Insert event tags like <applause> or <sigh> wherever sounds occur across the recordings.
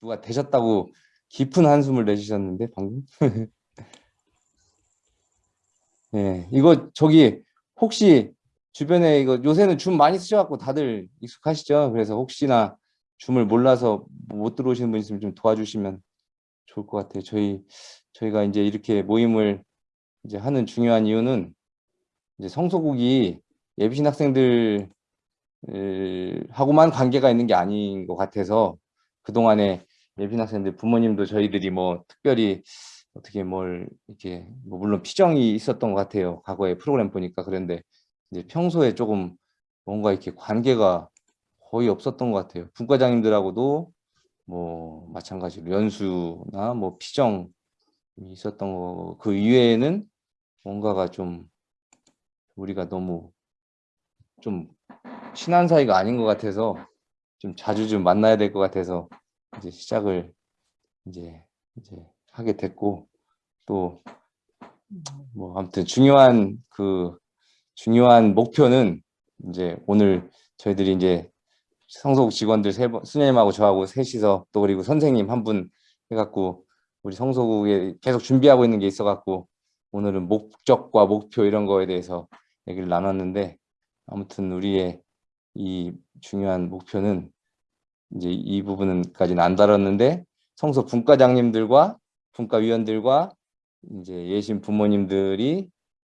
누가 되셨다고 깊은 한숨을 내주셨는데 방금. <laughs> 예, 이거 저기 혹시 주변에 이거 요새는 줌 많이 쓰셔갖고 다들 익숙하시죠? 그래서 혹시나 줌을 몰라서 못 들어오시는 분 있으면 좀 도와주시면 좋을 것 같아요. 저희 저희가 이제 이렇게 모임을 이제 하는 중요한 이유는 이제 성소국이 예비신 학생들 하고만 관계가 있는 게 아닌 것 같아서 그동안에 예비신 학생들 부모님도 저희들이 뭐 특별히 어떻게 뭘 이렇게 뭐 물론 피정이 있었던 것 같아요. 과거에 프로그램 보니까 그런데 이제 평소에 조금 뭔가 이렇게 관계가 거의 없었던 것 같아요. 분과장님들하고도 뭐 마찬가지로 연수나 뭐 피정이 있었던 거 그 이외에는 뭔가가 좀 우리가 너무 좀 친한 사이가 아닌 것 같아서 좀 자주 좀 만나야 될 것 같아서 이제 시작을 이제 이제 하게 됐고 또 뭐 아무튼 중요한 그 중요한 목표는 이제 오늘 저희들이 이제 성소국 직원들 세 번, 수녀님하고 저하고 셋이서 또 그리고 선생님 한 분 해갖고 우리 성소국에 계속 준비하고 있는 게 있어갖고 오늘은 목적과 목표 이런 거에 대해서 얘기를 나눴는데 아무튼 우리의 이 중요한 목표는 이제 이 부분까지는 안 다뤘는데 성소 분과장님들과 분과위원들과 이제 예신 부모님들이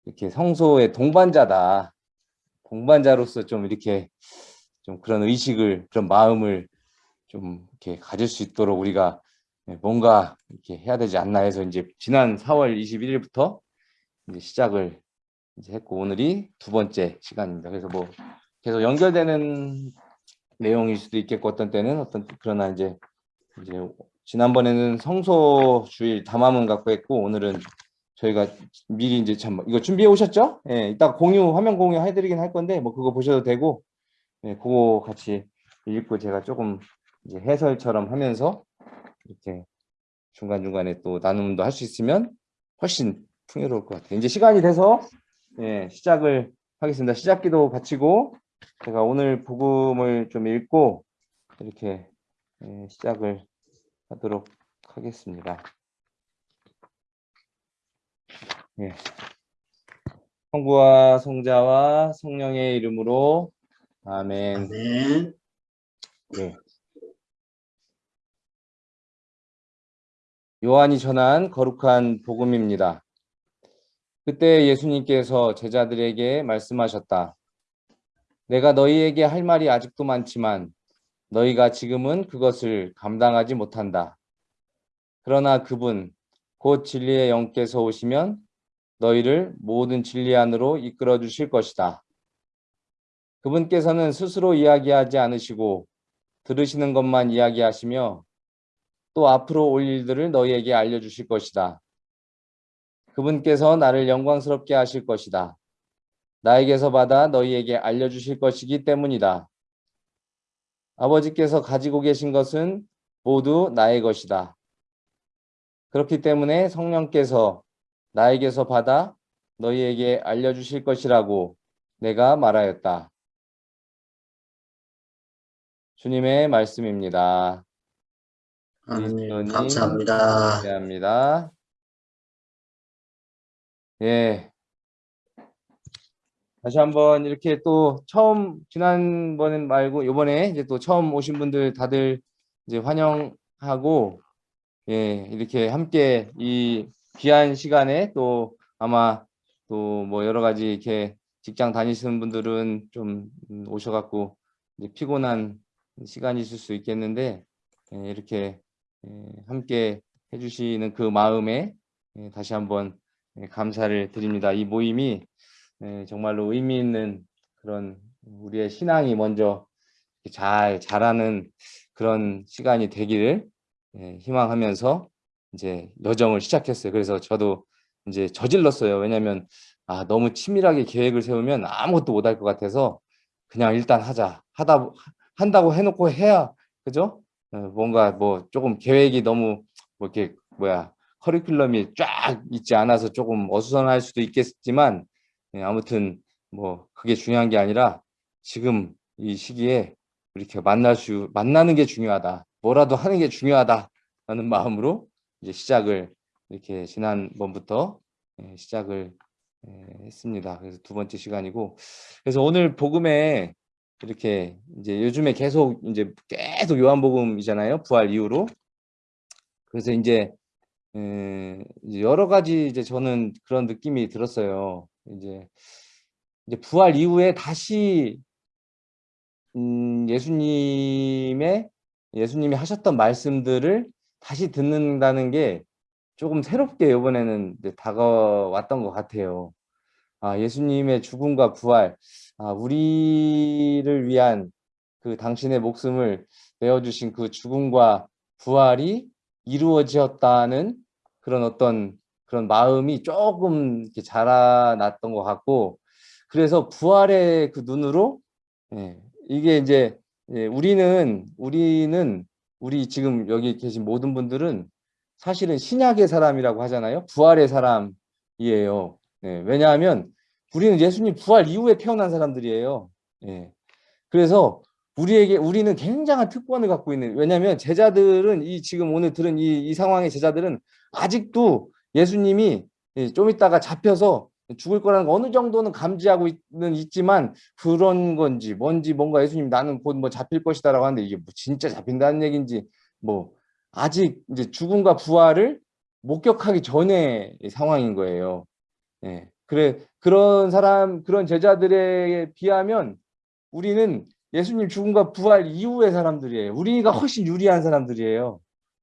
이렇게 성소의 동반자다. 동반자로서 좀 이렇게 좀 그런 의식을 그런 마음을 좀 이렇게 가질 수 있도록 우리가 뭔가 이렇게 해야 되지 않나 해서 이제 지난 4월 21일부터 이제 시작을 이제 했고 오늘이 두 번째 시간입니다. 그래서 뭐 계속 연결되는 내용일 수도 있겠고 어떤 때는 어떤 그러나 이제 이제 지난번에는 성소 주일 담화문 갖고 했고 오늘은 저희가 미리 이제 참 이거 준비해 오셨죠? 예, 이따 공유 화면 공유 해드리긴 할 건데 뭐 그거 보셔도 되고 예, 그거 같이 읽고 제가 조금 이제 해설처럼 하면서 이렇게 중간 중간에 또 나눔도 할 수 있으면 훨씬 풍요로울 것 같아요. 이제 시간이 돼서 예, 시작을 하겠습니다. 시작기도 바치고 제가 오늘 복음을 좀 읽고 이렇게 예, 시작을 하도록 하겠습니다. 예. 성부와 성자와 성령의 이름으로 아멘. 아멘. 예. 요한이 전한 거룩한 복음입니다. 그때 예수님께서 제자들에게 말씀하셨다. 내가 너희에게 할 말이 아직도 많지만 너희가 지금은 그것을 감당하지 못한다. 그러나 그분 곧 진리의 영께서 오시면 너희를 모든 진리 안으로 이끌어 주실 것이다. 그분께서는 스스로 이야기하지 않으시고 들으시는 것만 이야기하시며 또 앞으로 올 일들을 너희에게 알려주실 것이다. 그분께서 나를 영광스럽게 하실 것이다. 나에게서 받아 너희에게 알려주실 것이기 때문이다. 아버지께서 가지고 계신 것은 모두 나의 것이다. 그렇기 때문에 성령께서 나에게서 받아 너희에게 알려주실 것이라고 내가 말하였다. 주님의 말씀입니다. 아멘. 감사합니다. 감사합니다. 예. 다시 한번 이렇게 또 처음 지난번엔 말고 이번에 이제 또 처음 오신 분들 다들 이제 환영하고 예 이렇게 함께 이 귀한 시간에 또 아마 또 뭐 여러 가지 이렇게 직장 다니시는 분들은 좀 오셔갖고 이제 피곤한 시간이 있을 수 있겠는데 예, 이렇게 예, 함께 해주시는 그 마음에 예, 다시 한번 예, 감사를 드립니다. 이 모임이 예, 정말로 의미 있는 그런 우리의 신앙이 먼저 잘 자라는 그런 시간이 되기를 예, 희망하면서 이제 여정을 시작했어요. 그래서 저도 이제 저질렀어요. 왜냐하면 아, 너무 치밀하게 계획을 세우면 아무것도 못할 것 같아서 그냥 일단 하자. 하다 한다고 해놓고 해야 그죠? 어, 뭔가 뭐 조금 계획이 너무 뭐 이렇게 뭐야 커리큘럼이 쫙 있지 않아서 조금 어수선할 수도 있겠지만 예, 아무튼 뭐 그게 중요한 게 아니라 지금 이 시기에 이렇게 만날 수 만나는 게 중요하다. 뭐라도 하는 게 중요하다라는 마음으로 이제 시작을 이렇게 지난번부터 예, 시작을 예, 했습니다. 그래서 두 번째 시간이고 그래서 오늘 복음에 이렇게 이제 요즘에 계속 이제 계속 요한복음이잖아요. 부활 이후로 그래서 이제 에, 이제 여러 가지 이제 저는 그런 느낌이 들었어요. 이제 이제 부활 이후에 다시 음, 예수님의 예수님이 하셨던 말씀들을 다시 듣는다는 게 조금 새롭게 이번에는 다가왔던 것 같아요. 아, 예수님의 죽음과 부활, 아, 우리를 위한 그 당신의 목숨을 내어주신 그 죽음과 부활이 이루어지었다는 그런 어떤 그런 마음이 조금 이렇게 자라났던 것 같고 그래서 부활의 그 눈으로 예, 이게 이제 예, 우리는 우리는 우리 지금 여기 계신 모든 분들은 사실은 신약의 사람이라고 하잖아요. 부활의 사람이에요. 예, 왜냐하면 우리는 예수님 부활 이후에 태어난 사람들이에요. 예. 그래서 우리에게 우리는 굉장한 특권을 갖고 있는 왜냐하면 제자들은 이 지금 오늘 들은 이, 이 상황의 제자들은 아직도 예수님이 예, 좀 있다가 잡혀서 죽을 거라는 거 어느 정도는 감지하고 있는 있지만 그런 건지 뭔지 뭔가 예수님 나는 곧 뭐 잡힐 것이다라고 하는데 이게 뭐 진짜 잡힌다는 얘기인지 뭐 아직 이제 죽음과 부활을 목격하기 전의 상황인 거예요. 예. 그래 그런 사람 그런 제자들에 비하면 우리는 예수님 죽음과 부활 이후의 사람들이에요. 우리가 훨씬 유리한 사람들이에요.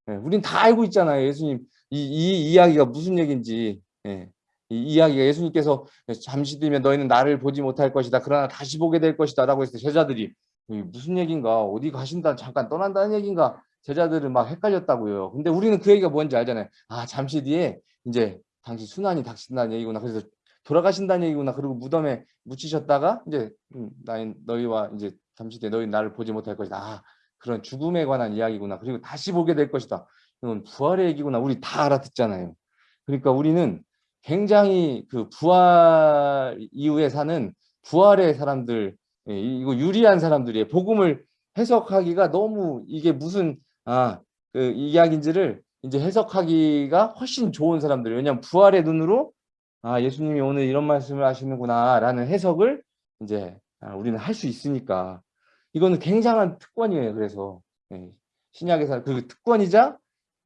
예. 우린 다 알고 있잖아요. 예수님 이, 이 이야기가 무슨 얘기인지. 예. 이 이야기가 예수님께서 잠시 뒤면 너희는 나를 보지 못할 것이다. 그러나 다시 보게 될 것이다. 라고 했을 때 제자들이 무슨 얘기인가 어디 가신다 잠깐 떠난다는 얘기인가 제자들은 막 헷갈렸다고요. 근데 우리는 그 얘기가 뭔지 알잖아요. 아 잠시 뒤에 이제 당신 순환이 닥친다는 얘기구나. 그래서 돌아가신다는 얘기구나. 그리고 무덤에 묻히셨다가 이제 음, 나인 너희와 이제 잠시 뒤에 너희 나를 보지 못할 것이다. 아, 그런 죽음에 관한 이야기구나. 그리고 다시 보게 될 것이다. 이건 부활의 얘기구나. 우리 다 알아듣잖아요. 그러니까 우리는 굉장히 그 부활 이후에 사는 부활의 사람들 예, 이거 유리한 사람들이에요. 복음을 해석하기가 너무 이게 무슨 아 그 이야기인지를 이제 해석하기가 훨씬 좋은 사람들. 왜냐하면 부활의 눈으로 아 예수님이 오늘 이런 말씀을 하시는구나라는 해석을 이제 아, 우리는 할 수 있으니까 이거는 굉장한 특권이에요. 그래서 예, 신약에서 그 특권이자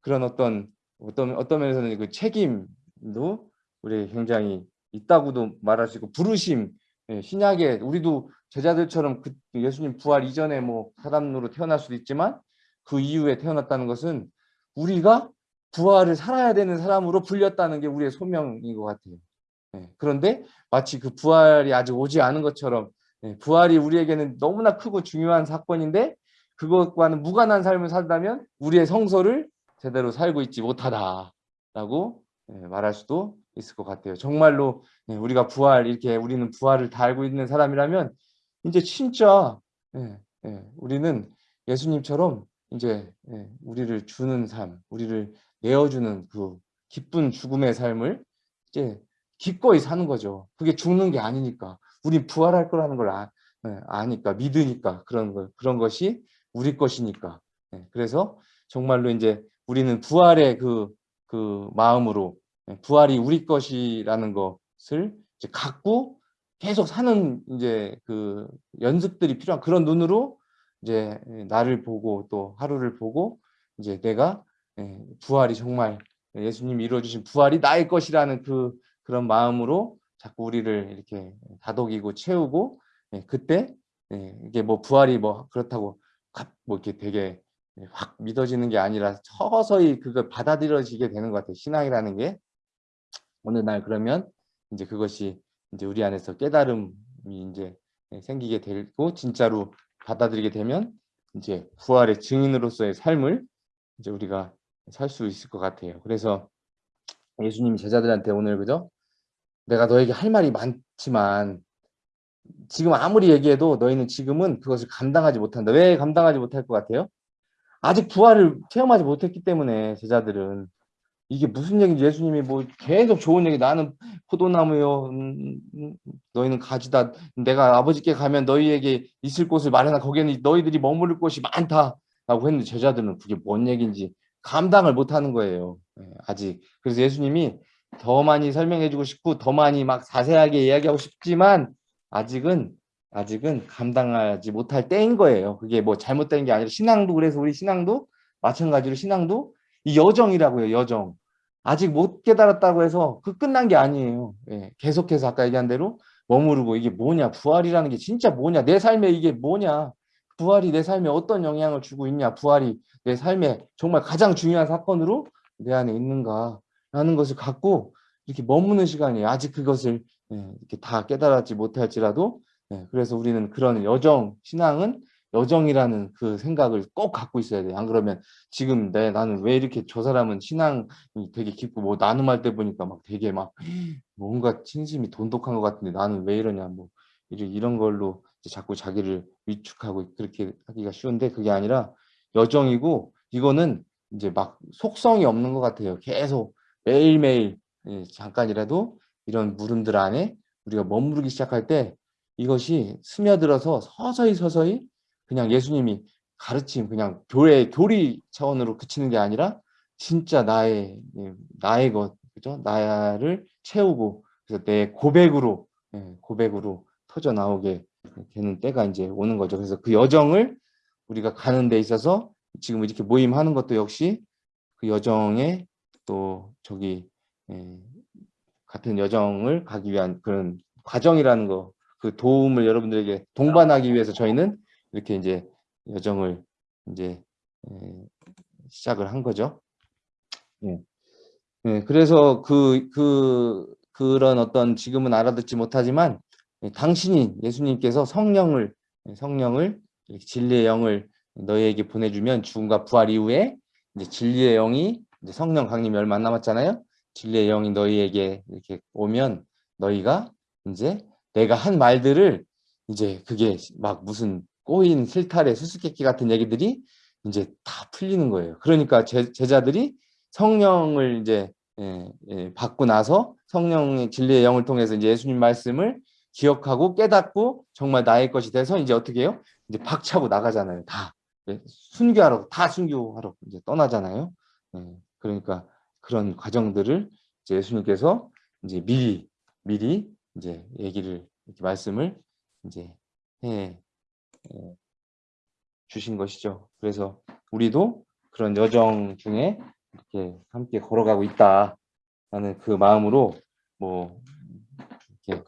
그런 어떤 어떤 어떤 면에서는 그 책임도 우리 굉장히 있다고도 말할 수 있고 부르심 예, 신약에 우리도 제자들처럼 그 예수님 부활 이전에 뭐 사람으로 태어날 수도 있지만 그 이후에 태어났다는 것은 우리가 부활을 살아야 되는 사람으로 불렸다는 게 우리의 소명인 것 같아요. 예, 그런데 마치 그 부활이 아직 오지 않은 것처럼 예, 부활이 우리에게는 너무나 크고 중요한 사건인데 그것과는 무관한 삶을 살다면 우리의 성서를 제대로 살고 있지 못하다라고 예, 말할 수도 있을 것 같아요. 정말로 예, 우리가 부활 이렇게 우리는 부활을 다 알고 있는 사람이라면 이제 진짜 예, 예, 우리는 예수님처럼 이제 예, 우리를 주는 삶, 우리를 내어주는 그 기쁜 죽음의 삶을 이제 기꺼이 사는 거죠. 그게 죽는 게 아니니까. 우리 부활할 거라는 걸 아, 예, 아니까 믿으니까 그런 거 그런 것이 우리 것이니까. 예, 그래서 정말로 이제 우리는 부활의 그, 그 마음으로 예, 부활이 우리 것이라는 것을 이제 갖고 계속 사는 이제 그 연습들이 필요한 그런 눈으로 이제 나를 보고 또 하루를 보고 이제 내가 예, 부활이 정말 예수님이 이루어주신 부활이 나의 것이라는 그 그런 마음으로 자꾸 우리를 이렇게 다독이고 채우고 예, 그때 이게 뭐 부활이 뭐 그렇다고 뭐 이렇게 되게 확 믿어지는 게 아니라 서서히 그걸 받아들여지게 되는 것 같아요. 신앙이라는 게 어느 날 그러면 이제 그것이 이제 우리 안에서 깨달음이 이제 생기게 되고 진짜로 받아들이게 되면 이제 부활의 증인으로서의 삶을 이제 우리가 살 수 있을 것 같아요. 그래서 예수님이 제자들한테 오늘 그죠? 내가 너에게 할 말이 많지만 지금 아무리 얘기해도 너희는 지금은 그것을 감당하지 못한다. 왜 감당하지 못할 것 같아요? 아직 부활을 체험하지 못했기 때문에 제자들은 이게 무슨 얘기인지 예수님이 뭐 계속 좋은 얘기 나는 포도나무요 음, 음, 너희는 가지다 내가 아버지께 가면 너희에게 있을 곳을 마련하 거기에는 너희들이 머무를 곳이 많다 라고 했는데 제자들은 그게 뭔 얘기인지 감당을 못하는 거예요. 예, 아직. 그래서 예수님이 더 많이 설명해 주고 싶고 더 많이 막 자세하게 이야기하고 싶지만 아직은 아직은 감당하지 못할 때인 거예요. 그게 뭐 잘못된 게 아니라 신앙도 그래서 우리 신앙도 마찬가지로 신앙도 이 여정이라고요. 여정. 아직 못 깨달았다고 해서 그 끝난 게 아니에요. 예, 계속해서 아까 얘기한 대로 머무르고 이게 뭐냐 부활이라는 게 진짜 뭐냐 내 삶에 이게 뭐냐 부활이 내 삶에 어떤 영향을 주고 있냐 부활이 내 삶에 정말 가장 중요한 사건으로 내 안에 있는가 라는 것을 갖고 이렇게 머무는 시간이에요 아직 그것을 예, 이렇게 다 깨달았지 못할지라도 예, 그래서 우리는 그런 여정 신앙은 여정이라는 그 생각을 꼭 갖고 있어야 돼요 안 그러면 지금 내 나는 왜 이렇게 저 사람은 신앙이 되게 깊고 뭐 나눔할 때 보니까 막 되게 막 뭔가 진심이 돈독한 것 같은데 나는 왜 이러냐 뭐 이런 이런 걸로 이제 자꾸 자기를 위축하고 그렇게 하기가 쉬운데 그게 아니라 여정이고 이거는 이제 막 속성이 없는 것 같아요. 계속 매일매일 예, 잠깐이라도 이런 물음들 안에 우리가 머무르기 시작할 때 이것이 스며들어서 서서히 서서히 그냥 예수님이 가르침 그냥 교회 교리 차원으로 그치는 게 아니라 진짜 나의 예, 나의 것 그죠 나를 채우고 그래서 내 고백으로 예, 고백으로 터져 나오게 되는 때가 이제 오는 거죠. 그래서 그 여정을 우리가 가는 데 있어서 지금 이렇게 모임하는 것도 역시 그 여정에 또 저기 예, 같은 여정을 가기 위한 그런 과정이라는 거, 그 도움을 여러분들에게 동반하기 위해서 저희는 이렇게 이제 여정을 이제 예, 시작을 한 거죠. 예. 예, 그래서 그, 그, 그런 어떤 지금은 알아듣지 못하지만 예, 당신이 예수님께서 성령을 예, 성령을 진리의 영을 너희에게 보내주면 죽음과 부활 이후에 이제 진리의 영이 이제 성령 강림이 얼마 안 남았잖아요. 진리의 영이 너희에게 이렇게 오면 너희가 이제 내가 한 말들을 이제 그게 막 무슨 꼬인 실타래 수수께끼 같은 얘기들이 이제 다 풀리는 거예요. 그러니까 제, 제자들이 성령을 이제 예, 예, 받고 나서 성령의 진리의 영을 통해서 이제 예수님 말씀을 기억하고 깨닫고 정말 나의 것이 돼서 이제 어떻게 해요? 이제 박차고 나가잖아요. 다 예, 순교하러 다 순교하러 이제 떠나잖아요. 예, 그러니까 그런 과정들을 이제 예수님께서 이제 미리 미리 이제 얘기를 이렇게 말씀을 이제 해 예, 주신 것이죠. 그래서 우리도 그런 여정 중에 이렇게 함께 걸어가고 있다라는 그 마음으로 뭐 이렇게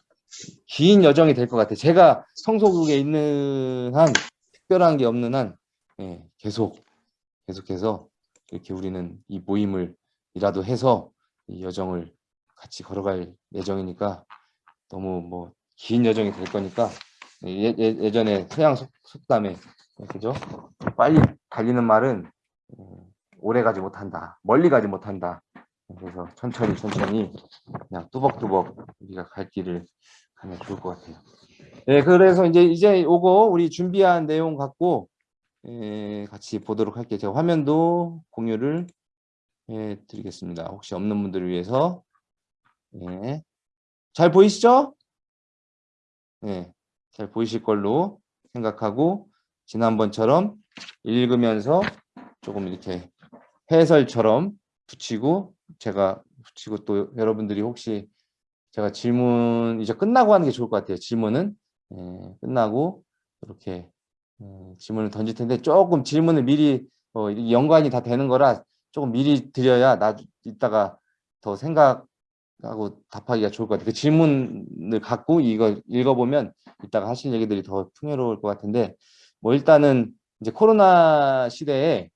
긴 여정이 될 것 같아요. 제가 성소국에 있는 한 특별한 게 없는 한 예, 계속 계속해서 이렇게 우리는 이 모임을 이라도 해서 이 여정을 같이 걸어갈 예정이니까 너무 뭐 긴 여정이 될 거니까 예, 예, 전에 서양 속, 속담에 그죠? 빨리 달리는 말은 어, 오래 가지 못한다. 멀리 가지 못한다. 그래서 천천히 천천히 그냥 뚜벅뚜벅 우리가 갈 길을 가면 좋을 것 같아요. 네, 그래서 이제 이제 오고 우리 준비한 내용 갖고 예, 같이 보도록 할게요. 제가 화면도 공유를 해 드리겠습니다. 혹시 없는 분들을 위해서 예. 잘 보이시죠? 네, 잘 보이실 걸로 생각하고 지난번처럼 읽으면서 조금 이렇게 해설처럼 붙이고 제가 붙이고 또 여러분들이 혹시 제가 질문 이제 끝나고 하는 게 좋을 것 같아요. 질문은 예, 끝나고 이렇게 예, 질문을 던질 텐데 조금 질문을 미리 어, 연관이 다 되는 거라 조금 미리 드려야 나 이따가 더 생각 하고 답하기가 좋을 것 같아요. 그 질문을 갖고 이거 읽어보면 이따가 하실 얘기들이 더 풍요로울 것 같은데 뭐 일단은 이제 코로나 시대에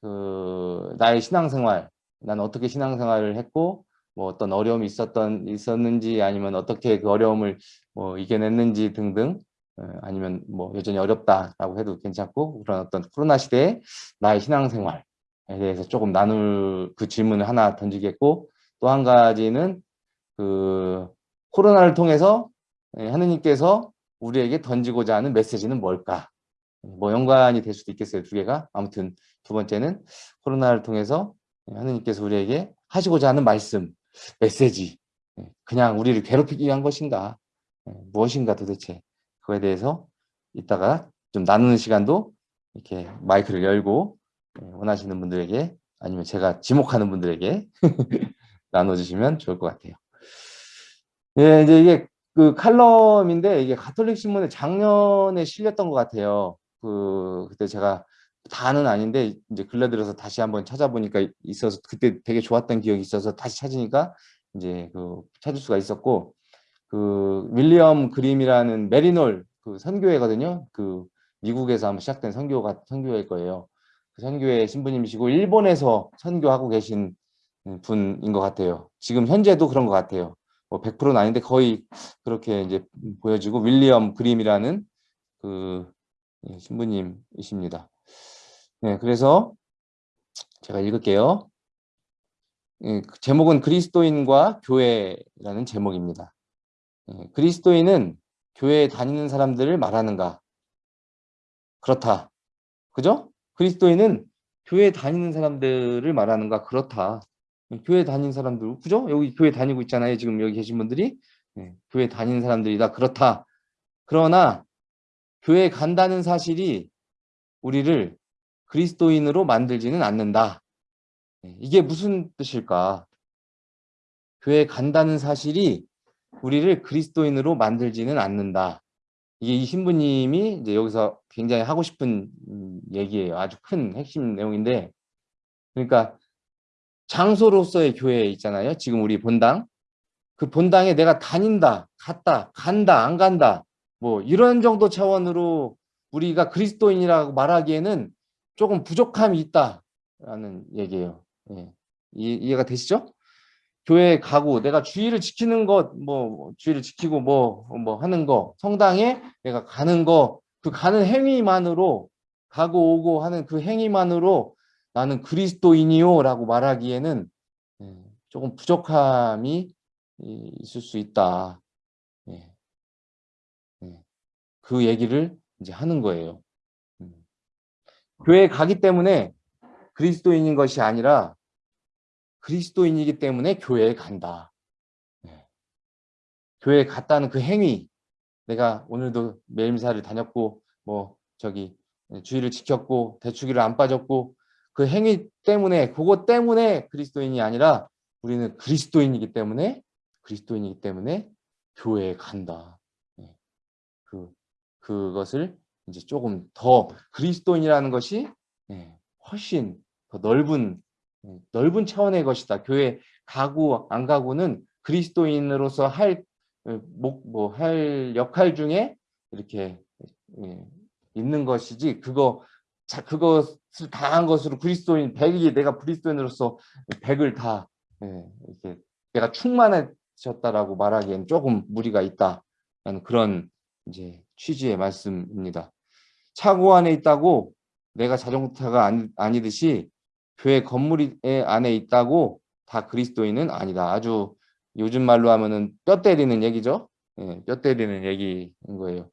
그 나의 신앙생활, 난 어떻게 신앙생활을 했고 뭐 어떤 어려움이 있었던 있었는지 아니면 어떻게 그 어려움을 뭐 이겨냈는지 등등 어, 아니면 뭐 여전히 어렵다라고 해도 괜찮고 그런 어떤 코로나 시대에 나의 신앙생활에 대해서 조금 나눌 그 질문을 하나 던지겠고 또 한 가지는 그 코로나를 통해서 예, 하느님께서 우리에게 던지고자 하는 메시지는 뭘까? 뭐 연관이 될 수도 있겠어요 두 개가. 아무튼 두 번째는 코로나를 통해서 하느님께서 우리에게 하시고자 하는 말씀 메시지 예, 그냥 우리를 괴롭히기 위한 것인가? 예, 무엇인가 도대체? 그거에 대해서 이따가 좀 나누는 시간도 이렇게 마이크를 열고 예, 원하시는 분들에게 아니면 제가 지목하는 분들에게 <laughs> 나눠주시면 좋을 것 같아요. 예, 이제 이게 그 칼럼인데 이게 가톨릭 신문에 작년에 실렸던 것 같아요. 그 그때 제가 다는 아닌데 이제 근래 들어서 다시 한번 찾아보니까 있어서 그때 되게 좋았던 기억이 있어서 다시 찾으니까 이제 그 찾을 수가 있었고 그 윌리엄 그림이라는 메리놀 그 선교회거든요. 그 미국에서 한번 시작된 선교가 선교회일 거예요. 그 선교회 신부님이시고 일본에서 선교하고 계신 분인 것 같아요. 지금 현재도 그런 것 같아요. 뭐 100%는 아닌데 거의 그렇게 이제 보여지고 윌리엄 그림이라는 그 예, 신부님이십니다. 네, 그래서 제가 읽을게요. 예, 그 제목은 그리스도인과 교회라는 제목입니다. 예, 그리스도인은 교회에 다니는 사람들을 말하는가? 그렇다. 그죠? 그리스도인은 교회 다니는 사람들을 말하는가? 그렇다. 교회 다니는 사람들, 그죠? 여기 교회 다니고 있잖아요. 지금 여기 계신 분들이. 네, 교회 다니는 사람들이다. 그렇다. 그러나 교회 간다는 사실이 우리를 그리스도인으로 만들지는 않는다. 네, 이게 무슨 뜻일까? 교회 간다는 사실이 우리를 그리스도인으로 만들지는 않는다. 이게 이 신부님이 이제 여기서 굉장히 하고 싶은 음, 얘기예요. 아주 큰 핵심 내용인데, 그러니까 장소로서의 교회 있잖아요. 지금 우리 본당. 그 본당에 내가 다닌다, 갔다, 간다, 안 간다. 뭐 이런 정도 차원으로 우리가 그리스도인이라고 말하기에는 조금 부족함이 있다라는 얘기예요. 예. 이, 해가 되시죠? 교회 가고 내가 주의를 지키는 것, 뭐 주의를 지키고 뭐뭐 뭐 하는 거, 성당에 내가 가는 거, 그 가는 행위만으로 가고 오고 하는 그 행위만으로 나는 그리스도인이요 라고 말하기에는 예, 조금 부족함이 있을 수 있다. 예. 예. 그 얘기를 이제 하는 거예요. 음. 교회에 가기 때문에 그리스도인인 것이 아니라 그리스도인이기 때문에 교회에 간다. 교회에 갔다는 그 행위 내가 오늘도 매일미사를 다녔고 뭐 저기 주의를 지켰고 대축일을 안 빠졌고 그 행위 때문에 그것 때문에 그리스도인이 아니라 우리는 그리스도인이기 때문에 그리스도인이기 때문에 교회에 간다. 네. 그 그것을 이제 조금 더 그리스도인이라는 것이 네, 훨씬 더 넓은 네, 넓은 차원의 것이다. 교회 가고 안 가고는 그리스도인으로서 할 뭐 할 역할 중에 이렇게 있는 것이지 그거 자, 그것을 다 한 것으로 그리스도인, 백이 내가 그리스도인으로서 백을 다, 예, 이렇게 내가 충만해졌다라고 말하기엔 조금 무리가 있다라는 그런 이제 취지의 말씀입니다. 차고 안에 있다고 내가 자동차가 아니, 아니듯이 교회 건물 안에 있다고 다 그리스도인은 아니다. 아주 요즘 말로 하면은 뼈 때리는 얘기죠. 예, 뼈 때리는 얘기인 거예요.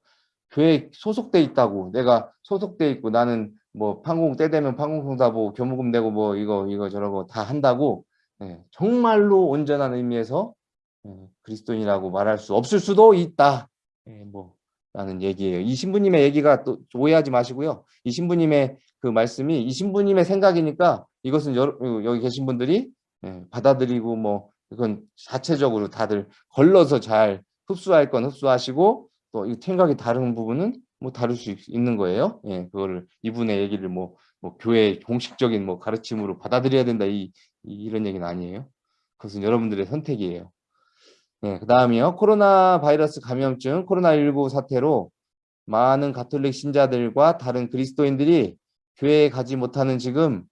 교회 소속돼 있다고 내가 소속돼 있고 나는 뭐 판공 때 되면 판공송사보 교무금 내고 뭐 이거 이거 저러고 다 한다고 예, 정말로 온전한 의미에서 예, 그리스도인이라고 말할 수 없을 수도 있다. 예, 뭐 라는 얘기예요. 이 신부님의 얘기가 또 오해하지 마시고요. 이 신부님의 그 말씀이 이 신부님의 생각이니까 이것은 여, 여기 계신 분들이 예, 받아들이고 뭐 이건 자체적으로 다들 걸러서 잘 흡수할 건 흡수하시고 또 이 생각이 다른 부분은 뭐 다룰 수 있는 거예요. 예, 그거를 이분의 얘기를 뭐, 뭐 교회 공식적인 뭐 가르침으로 받아들여야 된다 이, 이 런 얘기는 아니에요. 그것은 여러분들의 선택이에요. 예, 그 다음이요. 코로나 바이러스 감염증 코로나19 사태로 많은 가톨릭 신자들과 다른 그리스도인들이 교회에 가지 못하는 지금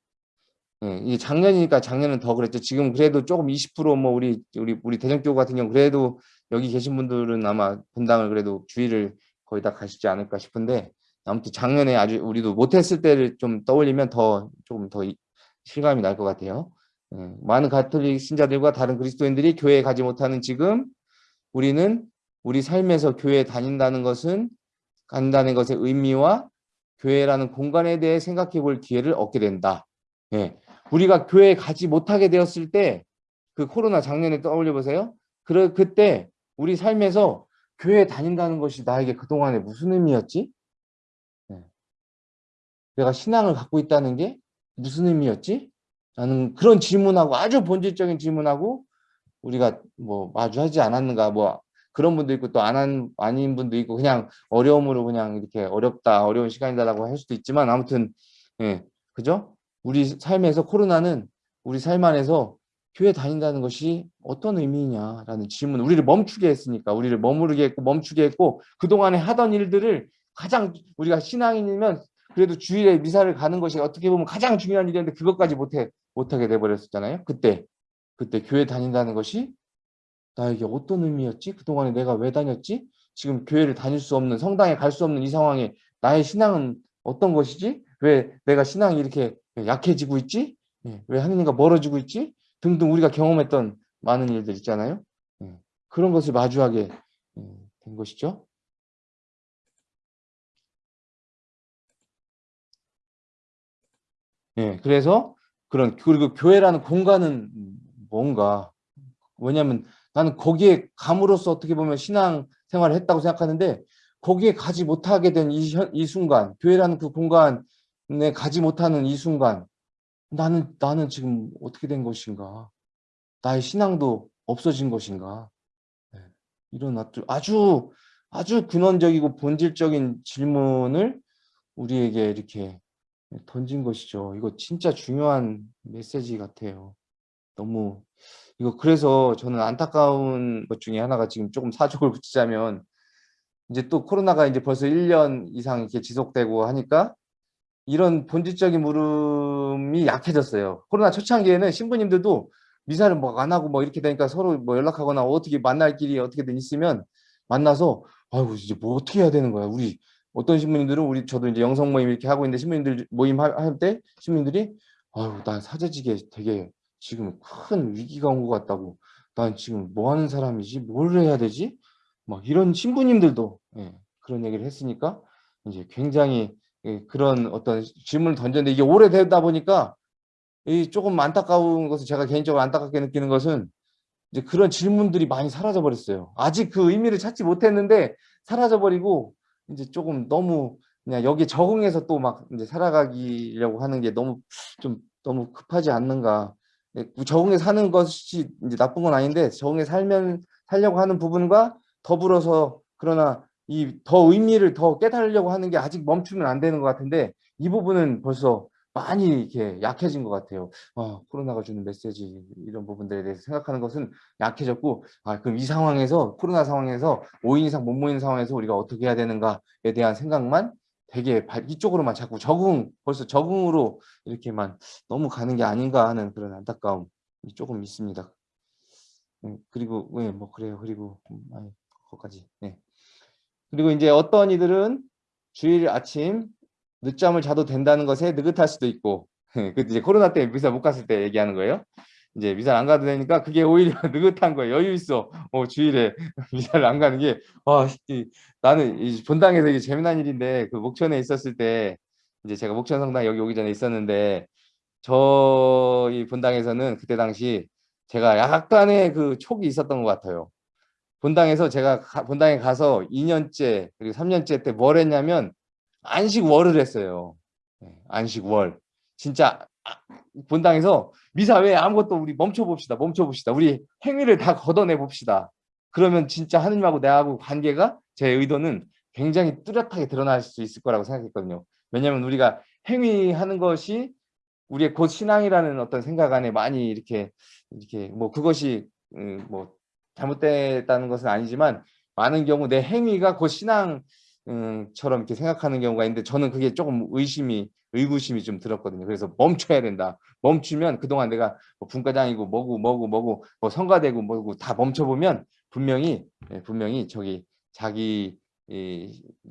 예, 이게 작년이니까 작년은 더 그랬죠. 지금 그래도 조금 20%뭐 우리 우리 우리 대전교구 같은 경우 그래도 여기 계신 분들은 아마 분당을 그래도 주의를 거의 다 가시지 않을까 싶은데 아무튼 작년에 아주 우리도 못했을 때를 좀 떠올리면 더 조금 더 실감이 날 것 같아요. 예, 많은 가톨릭 신자들과 다른 그리스도인들이 교회에 가지 못하는 지금 우리는 우리 삶에서 교회에 다닌다는 것은 간다는 것의 의미와 교회라는 공간에 대해 생각해 볼 기회를 얻게 된다. 예, 우리가 교회에 가지 못하게 되었을 때 그 코로나 작년에 떠올려 보세요. 그 그때 우리 삶에서 교회 다닌다는 것이 나에게 그동안에 무슨 의미였지? 네. 내가 신앙을 갖고 있다는 게 무슨 의미였지? 라는 그런 질문하고 아주 본질적인 질문하고 우리가 뭐 마주하지 않았는가 뭐 그런 분도 있고 또안 아닌 분도 있고 그냥 어려움으로 그냥 이렇게 어렵다 어려운 시간이다라고 할 수도 있지만 아무튼 예 그죠? 우리 삶에서 코로나는 우리 삶 안에서 교회 다닌다는 것이 어떤 의미냐라는 질문 우리를 멈추게 했으니까 우리를 머무르게 했고 멈추게 했고 그동안에 하던 일들을 가장 우리가 신앙인이면 그래도 주일에 미사를 가는 것이 어떻게 보면 가장 중요한 일이었는데 그것까지 못해 못하게 돼버렸었잖아요. 그때 그때 교회 다닌다는 것이 나에게 어떤 의미였지? 그동안에 내가 왜 다녔지? 지금 교회를 다닐 수 없는 성당에 갈 수 없는 이 상황에 나의 신앙은 어떤 것이지? 왜 내가 신앙이 이렇게 약해지고 있지? 예, 왜 하느님과 멀어지고 있지? 등등 우리가 경험했던 많은 일들 있잖아요. 예, 그런 것을 마주하게 예, 된 것이죠. 예, 그래서 그런 그리고 교회라는 공간은 뭔가 왜냐하면 나는 거기에 감으로써 어떻게 보면 신앙 생활을 했다고 생각하는데 거기에 가지 못하게 된이 순간 교회라는 그 공간에 가지 못하는 이 순간 나는 나는 지금 어떻게 된 것인가 나의 신앙도 없어진 것인가 네, 이런 아주 아주 근원적이고 본질적인 질문을 우리에게 이렇게 던진 것이죠. 이거 진짜 중요한 메시지 같아요. 너무 이거 그래서 저는 안타까운 것 중에 하나가 지금 조금 사족을 붙이자면 이제 또 코로나가 이제 벌써 1년 이상 이렇게 지속되고 하니까 이런 본질적인 물음이 약해졌어요. 코로나 초창기에는 신부님들도 미사를 뭐 안 하고 뭐 이렇게 되니까 서로 뭐 연락하거나 어떻게 만날 길이 어떻게든 있으면 만나서 아이고 이제 뭐 어떻게 해야 되는 거야. 우리 어떤 신부님들은 우리 저도 이제 영성 모임 이렇게 하고 있는데 신부님들 모임 할 때 신부님들이 아유 난 사제직에 되게 지금 큰 위기가 온 것 같다고 난 지금 뭐 하는 사람이지 뭘 해야 되지 막 이런 신부님들도 예, 그런 얘기를 했으니까 이제 굉장히 예, 그런 어떤 질문을 던졌는데 이게 오래되다 보니까 이 조금 안타까운 것은 제가 개인적으로 안타깝게 느끼는 것은 이제 그런 질문들이 많이 사라져 버렸어요. 아직 그 의미를 찾지 못했는데 사라져 버리고 이제 조금 너무 그냥 여기 적응해서 또 막 이제 살아가기려고 하는 게 너무 좀 너무 급하지 않는가. 네, 적응해 사는 것이 이제 나쁜 건 아닌데 적응해 살면 살려고 하는 부분과 더불어서 그러나 이 더 의미를 더 깨달으려고 하는 게 아직 멈추면 안 되는 것 같은데 이 부분은 벌써 많이 이렇게 약해진 것 같아요. 어, 코로나가 주는 메시지 이런 부분들에 대해서 생각하는 것은 약해졌고 아, 그럼 이 상황에서 코로나 상황에서 5인 이상 못 모이는 상황에서 우리가 어떻게 해야 되는가에 대한 생각만 되게 이쪽으로만 자꾸 적응 벌써 적응으로 이렇게만 너무 가는 게 아닌가 하는 그런 안타까움이 조금 있습니다. 네, 그리고 네, 그래요. 그리고 음, 아니, 거기까지. 네. 그리고 이제 어떤 이들은 주일 아침 늦잠을 자도 된다는 것에 느긋할 수도 있고 <laughs> 그 이제 코로나 때 미사 못 갔을 때 얘기하는 거예요. 이제 미사를 안 가도 되니까 그게 오히려 <laughs> 느긋한 거예요. 여유 있어. 어, 주일에 <laughs> 미사를 안 가는 게 와, 이, 나는 이 본당에서 이게 재미난 일인데 그 목천에 있었을 때 이제 제가 목천 성당 여기 오기 전에 있었는데 저희 본당에서는 그때 당시 제가 약간의 그 촉이 있었던 것 같아요. 본당에서 제가 가, 본당에 가서 2년째 그리고 3년째 때 뭘 했냐면 안식월을 했어요. 네, 안식월. 진짜 아, 본당에서 미사 왜 아무것도 우리 멈춰봅시다. 멈춰봅시다. 우리 행위를 다 걷어내 봅시다. 그러면 진짜 하느님하고 내하고 관계가 제 의도는 굉장히 뚜렷하게 드러날 수 있을 거라고 생각했거든요. 왜냐하면 우리가 행위하는 것이 우리의 곧 신앙이라는 어떤 생각 안에 많이 이렇게 이렇게 뭐 그것이 음, 뭐 잘못됐다는 것은 아니지만 많은 경우 내 행위가 곧 신앙 처럼 이렇게 생각하는 경우가 있는데 저는 그게 조금 의심이 의구심이 좀 들었거든요. 그래서 멈춰야 된다. 멈추면 그동안 내가 뭐 분과장이고 뭐고 뭐고 뭐고 뭐 성가되고 뭐고 다 멈춰보면 분명히 예, 분명히 저기 자기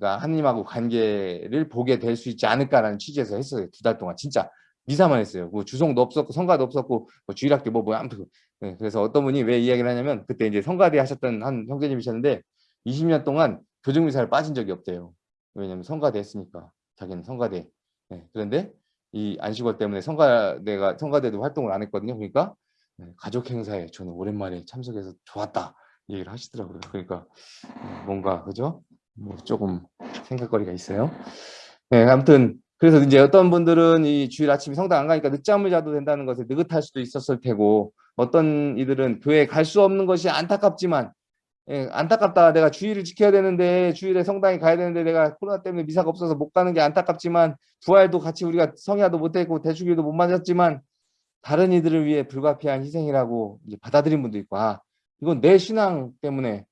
가 하나님하고 관계를 보게 될 수 있지 않을까라는 취지에서 했어요. 두 달 동안 진짜 미사만 했어요. 뭐 주송도 없었고 성가도 없었고 뭐 주일학교 뭐, 뭐 아무튼 네, 그래서 어떤 분이 왜 이야기를 하냐면 그때 이제 성가대 하셨던 한 형제님이셨는데 20년 동안 교정미사를 빠진 적이 없대요. 왜냐하면 성가대 했으니까 자기는 성가대. 네, 그런데 이 안식월 때문에 성가대가 성가대도 활동을 안 했거든요. 그러니까 네, 가족 행사에 저는 오랜만에 참석해서 좋았다 얘기를 하시더라고요. 그러니까 네, 뭔가 그죠? 뭐 조금 생각거리가 있어요. 네, 아무튼 그래서 이제 어떤 분들은 이 주일 아침에 성당 안 가니까 늦잠을 자도 된다는 것에 느긋할 수도 있었을 테고 어떤 이들은 교회 갈수 없는 것이 안타깝지만 예, 안타깝다. 내가 주일을 지켜야 되는데 주일에 성당에 가야 되는데 내가 코로나 때문에 미사가 없어서 못 가는 게 안타깝지만 부활도 같이 우리가 성야도 못했고 대축일도 못 맞았지만 다른 이들을 위해 불가피한 희생이라고 받아들인 분도 있고 아 이건 내 신앙 때문에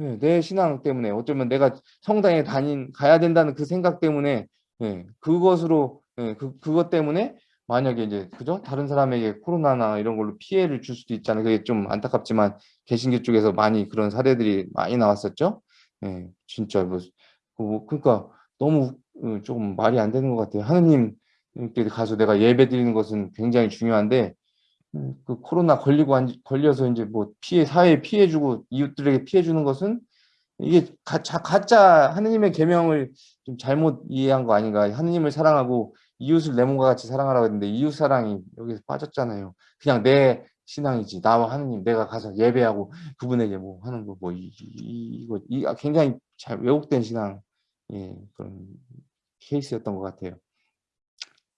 예, 내 신앙 때문에 어쩌면 내가 성당에 다닌 가야 된다는 그 생각 때문에 예, 그것으로 예, 그 그것 때문에 만약에 이제 그죠 다른 사람에게 코로나나 이런 걸로 피해를 줄 수도 있잖아요. 그게 좀 안타깝지만 개신교 쪽에서 많이 그런 사례들이 많이 나왔었죠. 예, 진짜 뭐, 뭐 그러니까 너무 어, 조금 말이 안 되는 것 같아요. 하느님께 가서 내가 예배 드리는 것은 굉장히 중요한데 음, 그 코로나 걸리고 안, 걸려서 이제 뭐 피해 사회에 피해 주고 이웃들에게 피해 주는 것은 이게 가짜, 가짜 하느님의 계명을 좀 잘못 이해한 거 아닌가? 하느님을 사랑하고 이웃을 내 몸과 같이 사랑하라고 했는데 이웃 사랑이 여기서 빠졌잖아요. 그냥 내 신앙이지 나와 하느님 내가 가서 예배하고 그분에게 뭐 하는 거뭐 이거 이, 아, 굉장히 잘 왜곡된 신앙 예, 그런 케이스였던 것 같아요.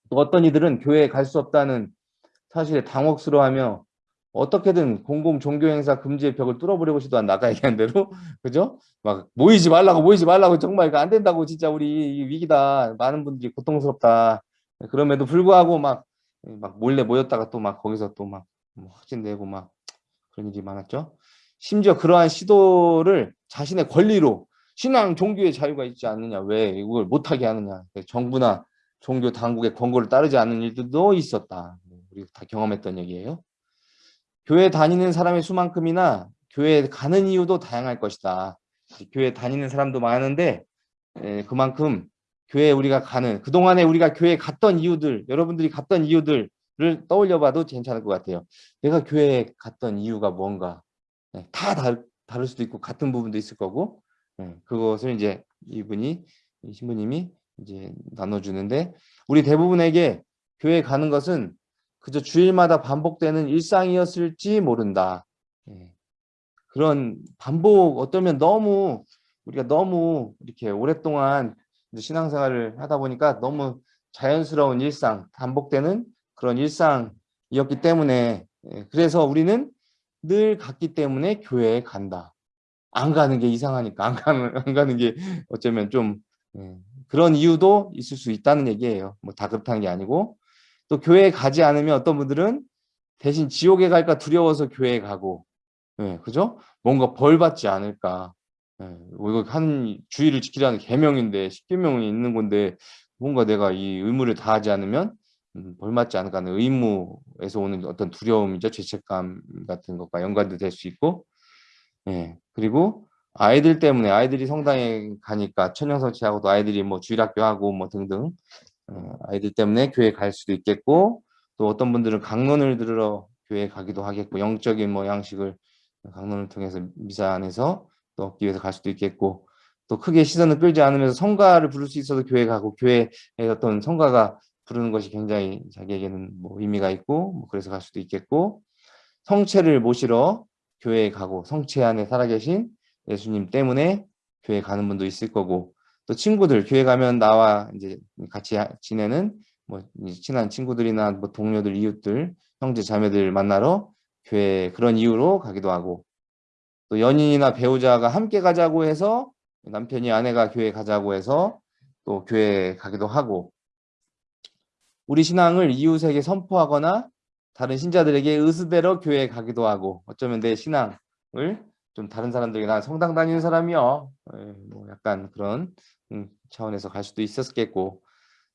또 어떤 이들은 교회에 갈 수 없다는 사실에 당혹스러워하며 어떻게든 공공 종교 행사 금지의 벽을 뚫어보려고 시도한 아까 얘기한 대로 <laughs> 그죠? 막 모이지 말라고 모이지 말라고 정말 이거 안 된다고 진짜 우리 위기다 많은 분들이 고통스럽다 그럼에도 불구하고 막 막 몰래 모였다가 또 막 거기서 또막 뭐 확진되고 막 그런 일이 많았죠. 심지어 그러한 시도를 자신의 권리로 신앙 종교의 자유가 있지 않느냐 왜 이걸 못하게 하느냐 정부나 종교 당국의 권고를 따르지 않는 일들도 있었다. 우리 다 경험했던 얘기예요. 교회 다니는 사람의 수만큼이나 교회에 가는 이유도 다양할 것이다. 교회 다니는 사람도 많은데 그만큼 교회에 우리가 가는 그동안에 우리가 교회에 갔던 이유들 여러분들이 갔던 이유들을 떠올려 봐도 괜찮을 것 같아요. 내가 교회에 갔던 이유가 뭔가 다 다르, 다를 수도 있고 같은 부분도 있을 거고 그것을 이제 이분이 신부님이 이제 나눠주는데 우리 대부분에게 교회 가는 것은 그저 주일마다 반복되는 일상이었을지 모른다. 예. 그런 반복 어쩌면 너무 우리가 너무 이렇게 오랫동안 신앙생활을 하다 보니까 너무 자연스러운 일상, 반복되는 그런 일상이었기 때문에 예. 그래서 우리는 늘 갔기 때문에 교회에 간다. 안 가는 게 이상하니까 안 가는 안 가는 게 어쩌면 좀 예. 그런 이유도 있을 수 있다는 얘기예요. 뭐 다 그렇다는 게 아니고 또 교회에 가지 않으면 어떤 분들은 대신 지옥에 갈까 두려워서 교회에 가고 예, 그죠? 뭔가 벌 받지 않을까. 예, 뭐 이거 한 주의를 지키라는 계명인데 십계명이 있는 건데 뭔가 내가 이 의무를 다하지 않으면 음, 벌 맞지 않을까 하는 의무에서 오는 어떤 두려움이죠. 죄책감 같은 것과 연관도 될 수 있고. 예, 그리고 아이들 때문에 아이들이 성당에 가니까 천연성취하고도 아이들이 뭐 주일학교 하고 뭐 등등 어, 아이들 때문에 교회 갈 수도 있겠고 또 어떤 분들은 강론을 들으러 교회 가기도 하겠고 영적인 뭐 양식을 강론을 통해서 미사 안에서 또 얻기 위해서 갈 수도 있겠고 또 크게 시선을 끌지 않으면서 성가를 부를 수 있어도 교회 가고 교회에 어떤 성가가 부르는 것이 굉장히 자기에게는 뭐 의미가 있고 뭐 그래서 갈 수도 있겠고 성체를 모시러 교회에 가고 성체 안에 살아계신 예수님 때문에 교회 가는 분도 있을 거고 또 친구들 교회 가면 나와 이제 같이 지내는 뭐 친한 친구들이나 뭐 동료들 이웃들 형제 자매들 만나러 교회 그런 이유로 가기도 하고 또 연인이나 배우자가 함께 가자고 해서 남편이 아내가 교회 가자고 해서 또 교회 가기도 하고 우리 신앙을 이웃에게 선포하거나 다른 신자들에게 의스대로 교회에 가기도 하고 어쩌면 내 신앙을 좀 다른 사람들에게 난 성당 다니는 사람이요. 예, 뭐 약간 그런 음, 차원에서 갈 수도 있었겠고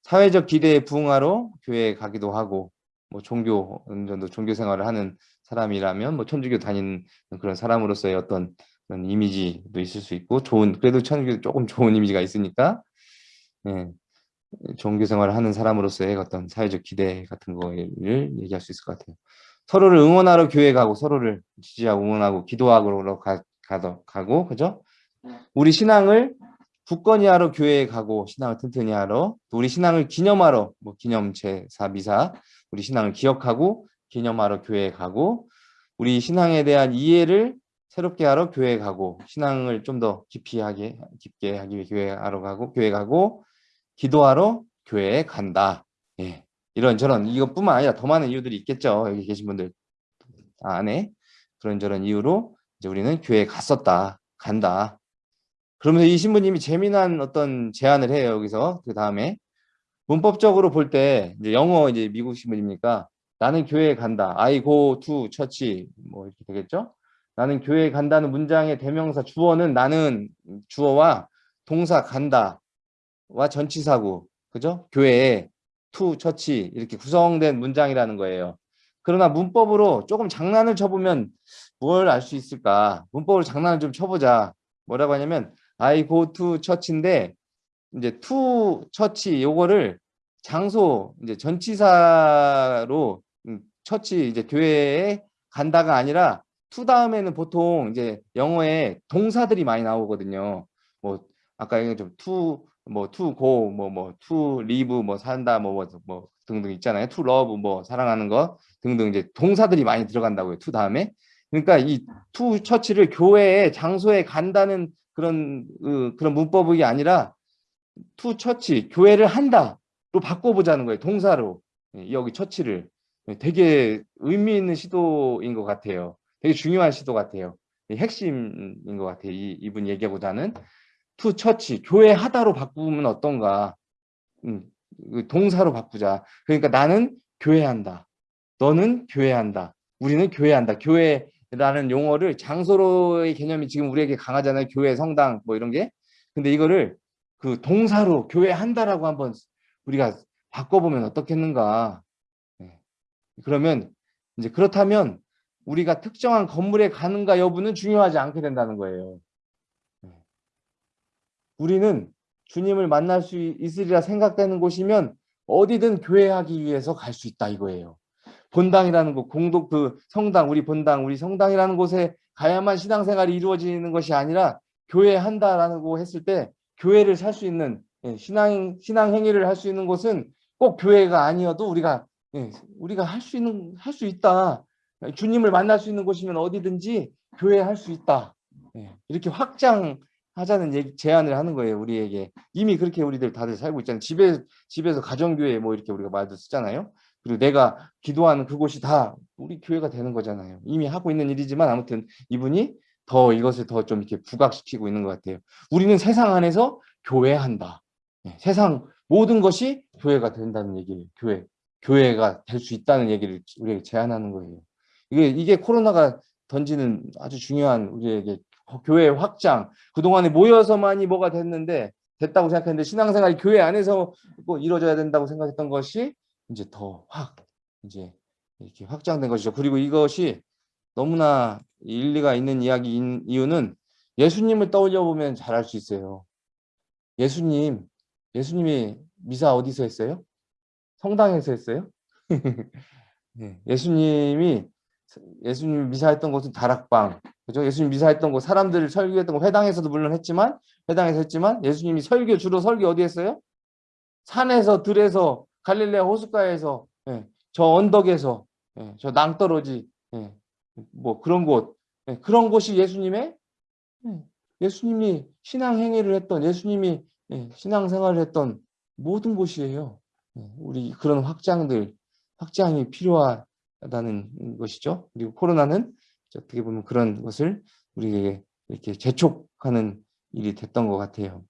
사회적 기대에 부응하러 교회에 가기도 하고 뭐 종교 어느 정도 종교 생활을 하는 사람이라면 뭐 천주교 다니는 그런 사람으로서의 어떤 그런 이미지도 있을 수 있고 좋은 그래도 천주교 조금 좋은 이미지가 있으니까 예, 종교 생활을 하는 사람으로서의 어떤 사회적 기대 같은 거를 얘기할 수 있을 것 같아요. 서로를 응원하러 교회 가고 서로를 지지하고 응원하고 기도하러 가, 가도 가고 그죠? 우리 신앙을 굳건히 하러 교회에 가고 신앙을 튼튼히 하러 또 우리 신앙을 기념하러 뭐 기념 제사 미사 우리 신앙을 기억하고 기념하러 교회에 가고 우리 신앙에 대한 이해를 새롭게 하러 교회에 가고 신앙을 좀 더 깊이 하게 깊게 하기 위해 교회 하러 가고 교회 가고 기도하러 교회에 간다. 예. 이런저런 이것뿐만 아니라 더 많은 이유들이 있겠죠. 여기 계신 분들 안에 그런저런 이유로 이제 우리는 교회에 갔었다. 간다. 그러면서 이 신부님이 재미난 어떤 제안을 해요. 여기서 그 다음에 문법적으로 볼 때 이제 영어 이제 미국 신부님이니까 나는 교회에 간다. I go to church 뭐 이렇게 되겠죠? 나는 교회에 간다는 문장의 대명사 주어는 나는 주어와 동사 간다와 전치사고 그죠? 교회에 to church 이렇게 구성된 문장이라는 거예요. 그러나 문법으로 조금 장난을 쳐보면 뭘 알 수 있을까? 문법으로 장난을 좀 쳐보자. 뭐라고 하냐면 I go to church인데 이제 to church 요거를 장소 이제 전치사로 음, 처치 이제 교회에 간다가 아니라 to 다음에는 보통 이제 영어에 동사들이 많이 나오거든요. 뭐 아까 얘기한 좀 to 뭐 to go 뭐뭐 to live 뭐 산다 뭐뭐뭐 등등 있잖아요. to love 뭐 사랑하는 거 등등 이제 동사들이 많이 들어간다고요. to 다음에 그러니까 이 to 처치를 교회에 장소에 간다는 그런 그, 그런 문법이 아니라 to 처치 교회를 한다로 바꿔보자는 거예요. 동사로 예, 여기 처치를 예, 되게 의미 있는 시도인 것 같아요. 되게 중요한 시도 같아요. 핵심인 것 같아요. 이, 이분 얘기하고자 하는 to 처치 교회 하다로 바꾸면 어떤가 음, 그 동사로 바꾸자. 그러니까 나는 교회한다. 너는 교회한다. 우리는 교회한다. 교회 라는 용어를 장소로의 개념이 지금 우리에게 강하잖아요. 교회, 성당 뭐 이런 게. 근데 이거를 그 동사로 교회 한다라고 한번 우리가 바꿔보면 어떻겠는가. 네. 그러면 이제 그렇다면 우리가 특정한 건물에 가는가 여부는 중요하지 않게 된다는 거예요. 네. 우리는 주님을 만날 수 있으리라 생각되는 곳이면 어디든 교회하기 위해서 갈 수 있다 이거예요. 본당이라는 곳, 공동 그 성당, 우리 본당, 우리 성당이라는 곳에 가야만 신앙생활이 이루어지는 것이 아니라 교회 한다라고 했을 때 교회를 살 수 있는 예, 신앙 신앙 행위를 할 수 있는 곳은 꼭 교회가 아니어도 우리가 예, 우리가 할 수 있는 할 수 있다. 주님을 만날 수 있는 곳이면 어디든지 교회 할 수 있다. 예, 이렇게 확장하자는 얘기, 제안을 하는 거예요. 우리에게 이미 그렇게 우리들 다들 살고 있잖아요. 집에 집에서 가정교회 뭐 이렇게 우리가 말도 쓰잖아요. 그리고 내가 기도하는 그곳이 다 우리 교회가 되는 거잖아요. 이미 하고 있는 일이지만 아무튼 이분이 더 이것을 더 좀 이렇게 부각시키고 있는 것 같아요. 우리는 세상 안에서 교회한다. 네, 세상 모든 것이 교회가 된다는 얘기예요. 교회. 교회가 될 수 있다는 얘기를 우리에게 제안하는 거예요. 이게, 이게 코로나가 던지는 아주 중요한 우리에게 교회 확장. 그동안에 모여서만이 뭐가 됐는데, 됐다고 생각했는데, 신앙생활이 교회 안에서 뭐 이루어져야 된다고 생각했던 것이 이제 더 확, 이제 이렇게 확장된 것이죠. 그리고 이것이 너무나 일리가 있는 이야기인 이유는 예수님을 떠올려 보면 잘 알 수 있어요. 예수님, 예수님이 미사 어디서 했어요? 성당에서 했어요? <laughs> 네, 예수님이 예수님이 미사했던 곳은 다락방, 그죠? 예수님 미사했던 곳, 사람들을 설교했던 곳, 회당에서도 물론 했지만, 회당에서 했지만, 예수님이 설교, 주로 설교 어디 했어요? 산에서, 들에서, 갈릴레아 호숫가에서, 예, 저 언덕에서, 예, 저 낭떠러지, 예, 뭐 그런 곳, 예, 그런 곳이 예수님의 예, 예수님이 신앙 행위를 했던 예수님이 예, 신앙 생활을 했던 모든 곳이에요. 예, 우리 그런 확장들 확장이 필요하다는 것이죠. 그리고 코로나는 어떻게 보면 그런 것을 우리에게 이렇게 재촉하는 일이 됐던 것 같아요.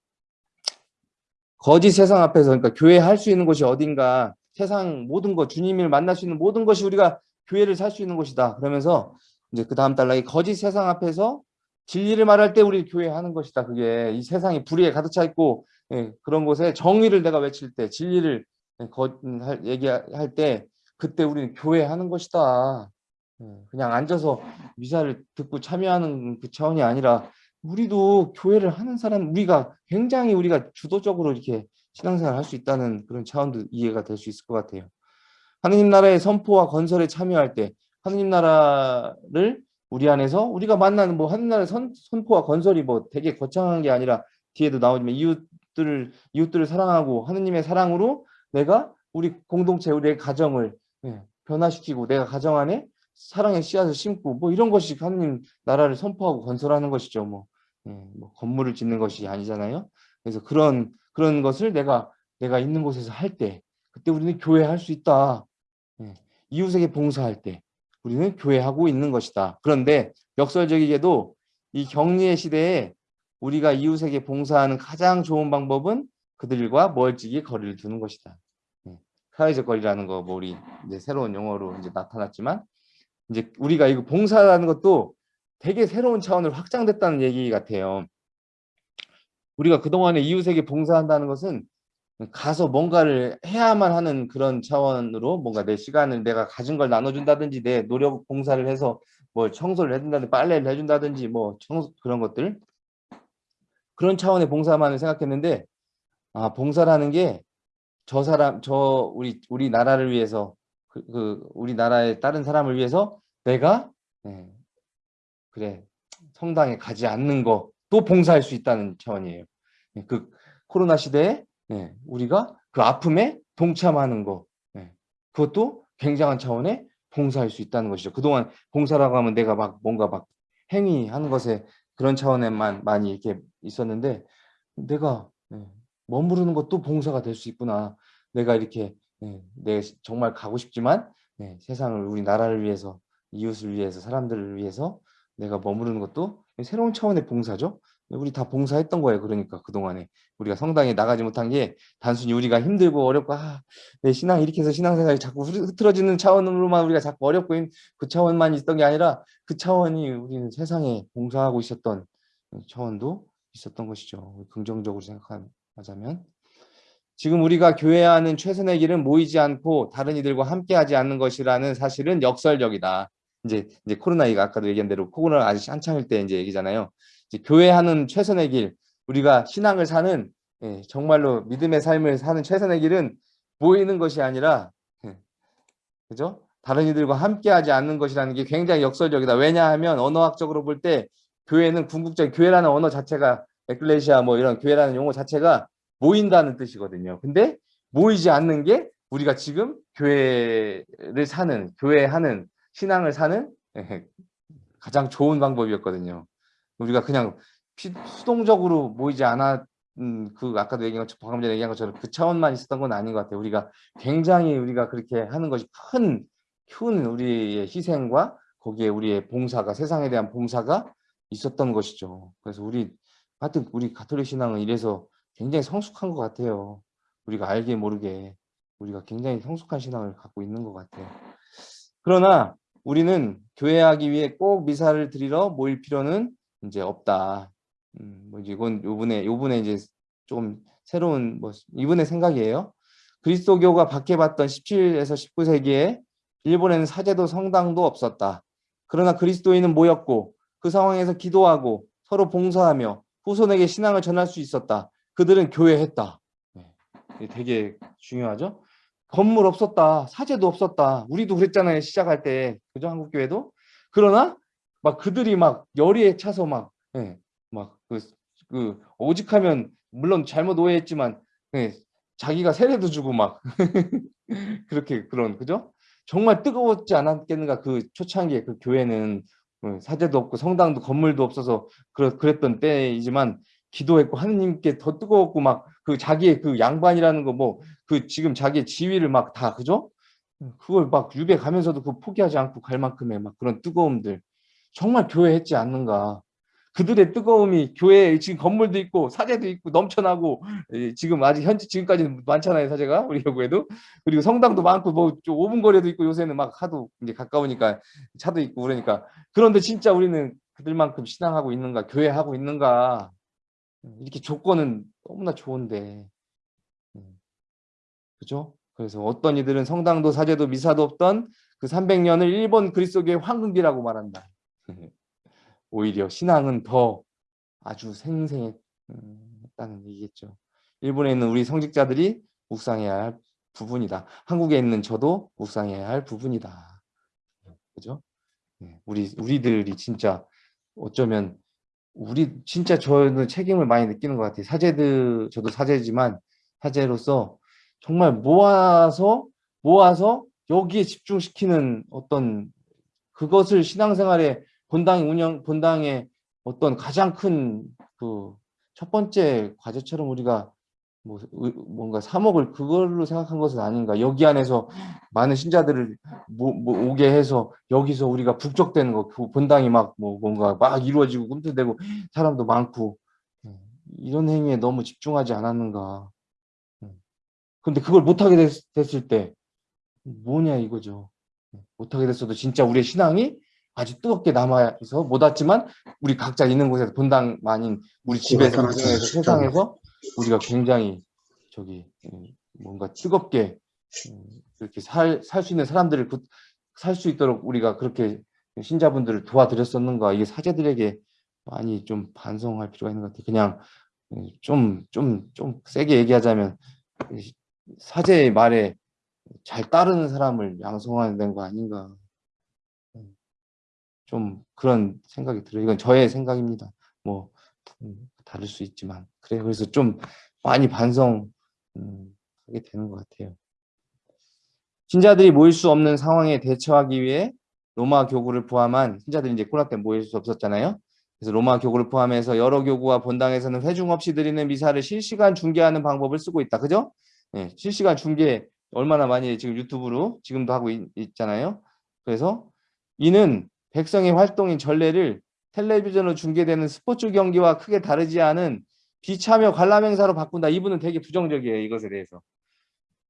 거짓 세상 앞에서 그러니까 교회 할 수 있는 곳이 어딘가 세상 모든 것 주님을 만날 수 있는 모든 것이 우리가 교회를 살 수 있는 곳이다. 그러면서 이제 그 다음 달락이 거짓 세상 앞에서 진리를 말할 때 우리 교회 하는 것이다. 그게 이 세상이 불의에 가득 차 있고 예, 그런 곳에 정의를 내가 외칠 때 진리를 거, 할, 얘기할 때 그때 우리는 교회 하는 것이다. 예, 그냥 앉아서 미사를 듣고 참여하는 그 차원이 아니라 우리도 교회를 하는 사람 우리가 굉장히 우리가 주도적으로 이렇게 신앙생활 할 수 있다는 그런 차원도 이해가 될 수 있을 것 같아요. 하느님 나라의 선포와 건설에 참여할 때 하느님 나라를 우리 안에서 우리가 만나는 뭐 하느님 나라의 선, 선포와 건설이 뭐 되게 거창한 게 아니라 뒤에도 나오지만 이웃들을 이웃들을 사랑하고 하느님의 사랑으로 내가 우리 공동체 우리의 가정을 예, 변화시키고 내가 가정 안에 사랑의 씨앗을 심고 뭐 이런 것이 하느님 나라를 선포하고 건설하는 것이죠. 뭐, 예, 뭐 건물을 짓는 것이 아니잖아요. 그래서 그런 그런 것을 내가 내가 있는 곳에서 할 때 그때 우리는 교회 할 수 있다. 예, 이웃에게 봉사할 때 우리는 교회하고 있는 것이다. 그런데 역설적이게도 이 격리의 시대에 우리가 이웃에게 봉사하는 가장 좋은 방법은 그들과 멀찍이 거리를 두는 것이다. 예, 사회적 거리라는 거 뭐 우리 이제 새로운 용어로 이제 나타났지만 이제 우리가 이거 봉사라는 것도 되게 새로운 차원으로 확장됐다는 얘기 같아요. 우리가 그동안에 이웃에게 봉사한다는 것은 가서 뭔가를 해야만 하는 그런 차원으로 뭔가 내 시간을 내가 가진 걸 나눠준다든지 내 노력 봉사를 해서 뭐 청소를 해준다든지 빨래를 해준다든지 뭐 청소 그런 것들 그런 차원의 봉사만을 생각했는데 아 봉사라는 게 저 사람 저 우리 우리 나라를 위해서 그, 그 우리 나라의 다른 사람을 위해서 내가 예, 그래 성당에 가지 않는 거 또 봉사할 수 있다는 차원이에요. 예, 그 코로나 시대에 예, 우리가 그 아픔에 동참하는 거 예, 그것도 굉장한 차원의 봉사할 수 있다는 것이죠. 그동안 봉사라고 하면 내가 막 뭔가 막 행위하는 것에 그런 차원에만 많이 이렇게 있었는데 내가 예, 머무르는 것도 봉사가 될 수 있구나. 내가 이렇게 예, 내 정말 가고 싶지만 예, 세상을 우리 나라를 위해서 이웃을 위해서 사람들을 위해서 내가 머무르는 것도 새로운 차원의 봉사죠. 우리 다 봉사했던 거예요. 그러니까 그동안에 우리가 성당에 나가지 못한 게 단순히 우리가 힘들고 어렵고 아, 내 신앙 이렇게 해서 신앙생활이 자꾸 흐- 흐트러지는 차원으로만 우리가 자꾸 어렵고 있- 그 차원만 있었던 게 아니라 그 차원이 우리는 세상에 봉사하고 있었던 차원도 있었던 것이죠. 긍정적으로 생각하자면 지금 우리가 교회하는 최선의 길은 모이지 않고 다른 이들과 함께하지 않는 것이라는 사실은 역설적이다. 이제 이제 코로나가 아까도 얘기한 대로 코로나 아직 한창일 때 이제 얘기잖아요. 이제 교회하는 최선의 길, 우리가 신앙을 사는 예, 정말로 믿음의 삶을 사는 최선의 길은 모이는 것이 아니라 예, 그죠? 다른 이들과 함께하지 않는 것이라는 게 굉장히 역설적이다. 왜냐하면 언어학적으로 볼 때 교회는 궁극적 교회라는 언어 자체가 에클레시아 뭐 이런 교회라는 용어 자체가 모인다는 뜻이거든요. 근데 모이지 않는 게 우리가 지금 교회를 사는 교회하는 신앙을 사는 예, 가장 좋은 방법이었거든요. 우리가 그냥 피- 수동적으로 모이지 않아 음, 그 아까도 얘기한 것 방금 전에 얘기한 것처럼 그 차원만 있었던 건 아닌 것 같아요. 우리가 굉장히 우리가 그렇게 하는 것이 큰, 큰 우리의 희생과 거기에 우리의 봉사가 세상에 대한 봉사가 있었던 것이죠. 그래서 우리 하여튼 우리 가톨릭 신앙은 이래서 굉장히 성숙한 것 같아요. 우리가 알게 모르게 우리가 굉장히 성숙한 신앙을 갖고 있는 것 같아요. 그러나 우리는 교회하기 위해 꼭 미사를 드리러 모일 필요는 이제 없다. 음, 뭐 이건 요번에 요번에 이제 좀 새로운 뭐 이분의 생각이에요. 그리스도교가 박해받던 17에서 19세기에 일본에는 사제도 성당도 없었다. 그러나 그리스도인은 모였고 그 상황에서 기도하고 서로 봉사하며 후손에게 신앙을 전할 수 있었다. 그들은 교회했다. 네, 되게 중요하죠. 건물 없었다. 사제도 없었다. 우리도 그랬잖아요. 시작할 때. 그죠? 한국교회도. 그러나 막 그들이 막 열의에 차서 막, 예, 막 그, 그, 오직하면 물론 잘못 오해했지만, 예, 자기가 세례도 주고 막 <laughs> 그렇게 그런 그죠? 정말 뜨거웠지 않았겠는가 그 초창기에 그 교회는 어, 사제도 없고 성당도 건물도 없어서 그랬던 때이지만 기도했고 하느님께 더 뜨거웠고 막 그 자기의 그 양반이라는 거 뭐 그 지금 자기의 지위를 막 다 그죠? 그걸 막 유배 가면서도 그 포기하지 않고 갈 만큼의 막 그런 뜨거움들 정말 교회 했지 않는가? 그들의 뜨거움이 교회에 지금 건물도 있고 사제도 있고 넘쳐나고 예, 지금 아직 현재 지금까지는 많잖아요 사제가 우리 교구에도. 그리고 성당도 많고 뭐좀 5분 거리에도 있고 요새는 막 하도 이제 가까우니까 차도 있고 그러니까. 그런데 진짜 우리는 그들만큼 신앙하고 있는가 교회하고 있는가 이렇게 조건은 너무나 좋은데 음, 그죠? 그래서 어떤 이들은 성당도 사제도 미사도 없던 그 300년을 일본 그리스도교의 황금기라고 말한다. <laughs> 오히려 신앙은 더 아주 생생했다는 얘기겠죠. 일본에 있는 우리 성직자들이 묵상해야 할 부분이다. 한국에 있는 저도 묵상해야 할 부분이다. 그죠? 네, 우리 우리들이 진짜 어쩌면 우리 진짜 저는 책임을 많이 느끼는 것 같아요. 사제들 저도 사제지만 사제로서 정말 모아서 모아서 여기에 집중시키는 어떤 그것을 신앙생활에 본당 운영 본당의 어떤 가장 큰 그 첫 번째 과제처럼 우리가 뭐 의- 뭔가 3억을 그걸로 생각한 것은 아닌가. 여기 안에서 많은 신자들을 모, 모- 오게 해서 여기서 우리가 북적대는 거, 그 본당이 막 뭐 뭔가 막 이루어지고 꿈틀대고 사람도 많고 음, 이런 행위에 너무 집중하지 않았는가. 음. 근데 그걸 못하게 됐, 됐을 때 뭐냐 이거죠. 음, 못하게 됐어도 진짜 우리의 신앙이 아주 뜨겁게 남아서 못 왔지만 우리 각자 있는 곳에서 본당 만인 우리 집에서 가정에서. 세상에서 우리가 굉장히 저기 음, 뭔가 뜨겁게 음, 이렇게 살 살 수 있는 사람들을 살 수 있도록 우리가 그렇게 신자분들을 도와드렸었는가 이게 사제들에게 많이 좀 반성할 필요가 있는 것 같아요. 그냥 좀 좀좀 세게 얘기하자면 이 사제의 말에 잘 따르는 사람을 양성해야 되는 거 아닌가. 음, 좀 그런 생각이 들어요. 이건 저의 생각입니다. 뭐 음, 다를 수 있지만 그래요. 그래서 좀 많이 반성하게 되는 것 같아요. 신자들이 모일 수 없는 상황에 대처하기 위해 로마 교구를 포함한 신자들이 이제 코로나 때문에 모일 수 없었잖아요. 그래서 로마 교구를 포함해서 여러 교구와 본당에서는 회중 없이 드리는 미사를 실시간 중계하는 방법을 쓰고 있다. 그죠? 네, 실시간 중계 얼마나 많이 지금 유튜브로 지금도 하고 있, 있잖아요. 그래서 이는 백성의 활동인 전례를 텔레비전으로 중계되는 스포츠 경기와 크게 다르지 않은 비참여 관람 행사로 바꾼다. 이분은 되게 부정적이에요. 이것에 대해서.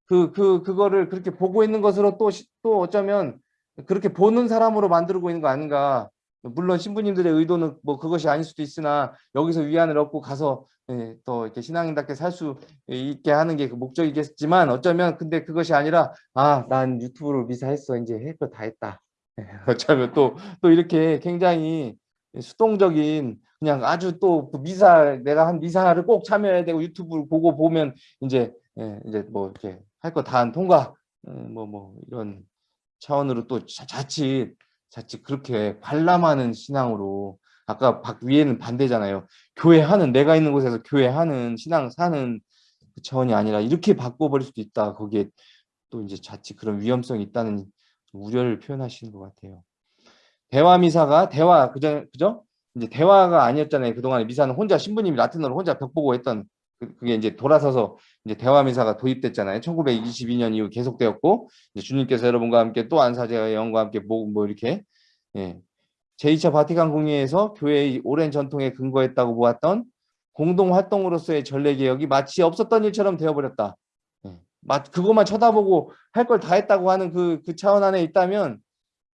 그, 그, 그거를 그렇게 보고 있는 것으로 또, 시- 또 어쩌면 그렇게 보는 사람으로 만들고 있는 거 아닌가. 물론 신부님들의 의도는 뭐 그것이 아닐 수도 있으나 여기서 위안을 얻고 가서 예, 또 이렇게 신앙인답게 살 수 있게 하는 게 그 목적이겠지만 어쩌면 근데 그것이 아니라 아, 난 유튜브로 미사했어. 이제 할 거 다 했다. 예, 어쩌면 또, 또 이렇게 굉장히 수동적인 그냥 아주 또그 미사 내가 한 미사를 꼭 참여해야 되고 유튜브를 보고 보면 이제 예, 이제 뭐 이렇게 할 거 다 한 통과 뭐뭐 뭐 이런 차원으로 또 자- 자칫 자칫 그렇게 관람하는 신앙으로 아까 박 위에는 반대잖아요. 교회하는 내가 있는 곳에서 교회하는 신앙 사는 그 차원이 아니라 이렇게 바꿔버릴 수도 있다. 거기에 또 이제 자칫 그런 위험성이 있다는 우려를 표현하시는 것 같아요. 대화 미사가 대화 그죠 그죠? 이제 대화가 아니었잖아요. 그동안에 미사는 혼자 신부님이 라틴어로 혼자 벽 보고 했던 그- 그게 이제 돌아서서 이제 대화 미사가 도입됐잖아요. 1922년 이후 계속되었고 이제 주님께서 여러분과 함께 또 안사제와 영과 함께 뭐, 뭐 이렇게 예. 제2차 바티칸 공의에서 교회의 오랜 전통에 근거했다고 보았던 공동 활동으로서의 전례 개혁이 마치 없었던 일처럼 되어버렸다. 예. 마- 그것만 쳐다보고 할 걸 다 했다고 하는 그, 그 차원 안에 있다면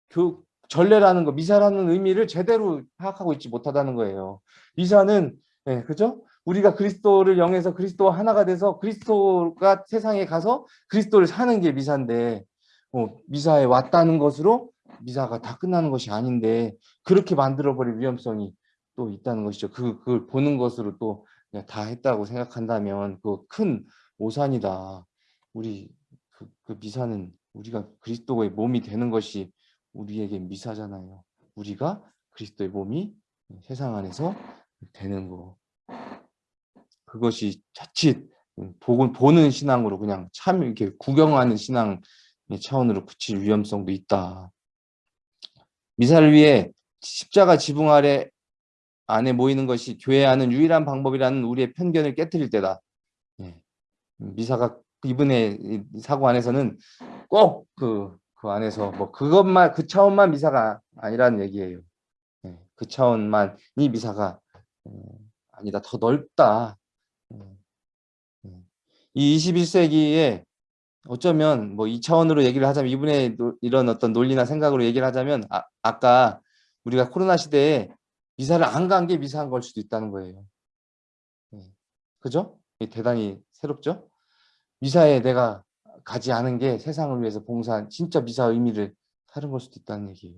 그 전례라는 거, 미사라는 의미를 제대로 파악하고 있지 못하다는 거예요. 미사는 예, 그죠? 우리가 그리스도를 영해서 그리스도와 하나가 돼서 그리스도가 세상에 가서 그리스도를 사는 게 미사인데 어, 미사에 왔다는 것으로 미사가 다 끝나는 것이 아닌데 그렇게 만들어버릴 위험성이 또 있다는 것이죠. 그, 그걸 보는 것으로 또 다 했다고 생각한다면 그 큰 오산이다. 우리 그, 그 미사는 우리가 그리스도의 몸이 되는 것이 우리에게 미사잖아요. 우리가 그리스도의 몸이 세상 안에서 되는 거. 그것이 자칫 복을 보는 신앙으로 그냥 참 이렇게 구경하는 신앙의 차원으로 그칠 위험성도 있다. 미사를 위해 십자가 지붕 아래 안에 모이는 것이 교회하는 유일한 방법이라는 우리의 편견을 깨뜨릴 때다. 예. 미사가 이분의 이 사고 안에서는 꼭 그 그 안에서 뭐 그것만 그 차원만 미사가 아니라는 얘기예요. 예. 그 차원만이 미사가 어, 아니다 더 넓다. 음, 음. 이 21세기에 어쩌면 뭐이 차원으로 얘기를 하자면 이분의 노- 이런 어떤 논리나 생각으로 얘기를 하자면 아, 아까 우리가 코로나 시대에 미사를 안 간 게 미사한 걸 수도 있다는 거예요. 예. 그죠? 대단히 새롭죠? 미사에 내가 가지 않은 게 세상을 위해서 봉사한 진짜 미사 의미를 다른 걸 수도 있다는 얘기예요.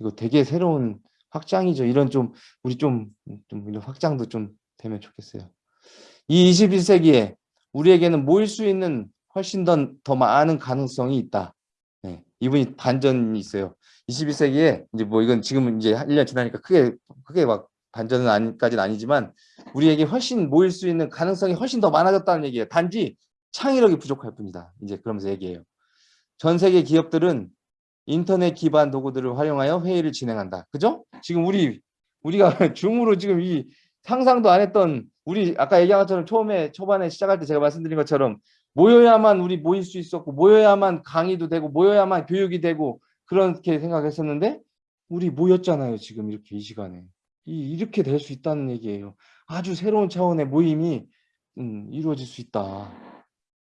이거 되게 새로운 확장이죠. 이런 좀 우리 좀, 좀 이런 확장도 좀 되면 좋겠어요. 이 21세기에 우리에게는 모일 수 있는 훨씬 더, 더 많은 가능성이 있다. 네, 이분이 반전이 있어요. 21세기에 이제 뭐 이건 지금 이제 1년 지나니까 크게 크게 막 반전은 아니까지는 아니지만 우리에게 훨씬 모일 수 있는 가능성이 훨씬 더 많아졌다는 얘기예요. 단지 창의력이 부족할 뿐이다. 이제 그러면서 얘기해요. 전 세계 기업들은 인터넷 기반 도구들을 활용하여 회의를 진행한다. 그죠? 지금 우리 우리가 <laughs> 줌으로 지금 이 상상도 안 했던 우리 아까 얘기한 것처럼 처음에 초반에 시작할 때 제가 말씀드린 것처럼 모여야만 우리 모일 수 있었고 모여야만 강의도 되고 모여야만 교육이 되고 그렇게 생각했었는데 우리 모였잖아요 지금 이렇게 이 시간에 이, 이렇게 될 수 있다는 얘기예요 아주 새로운 차원의 모임이 음, 이루어질 수 있다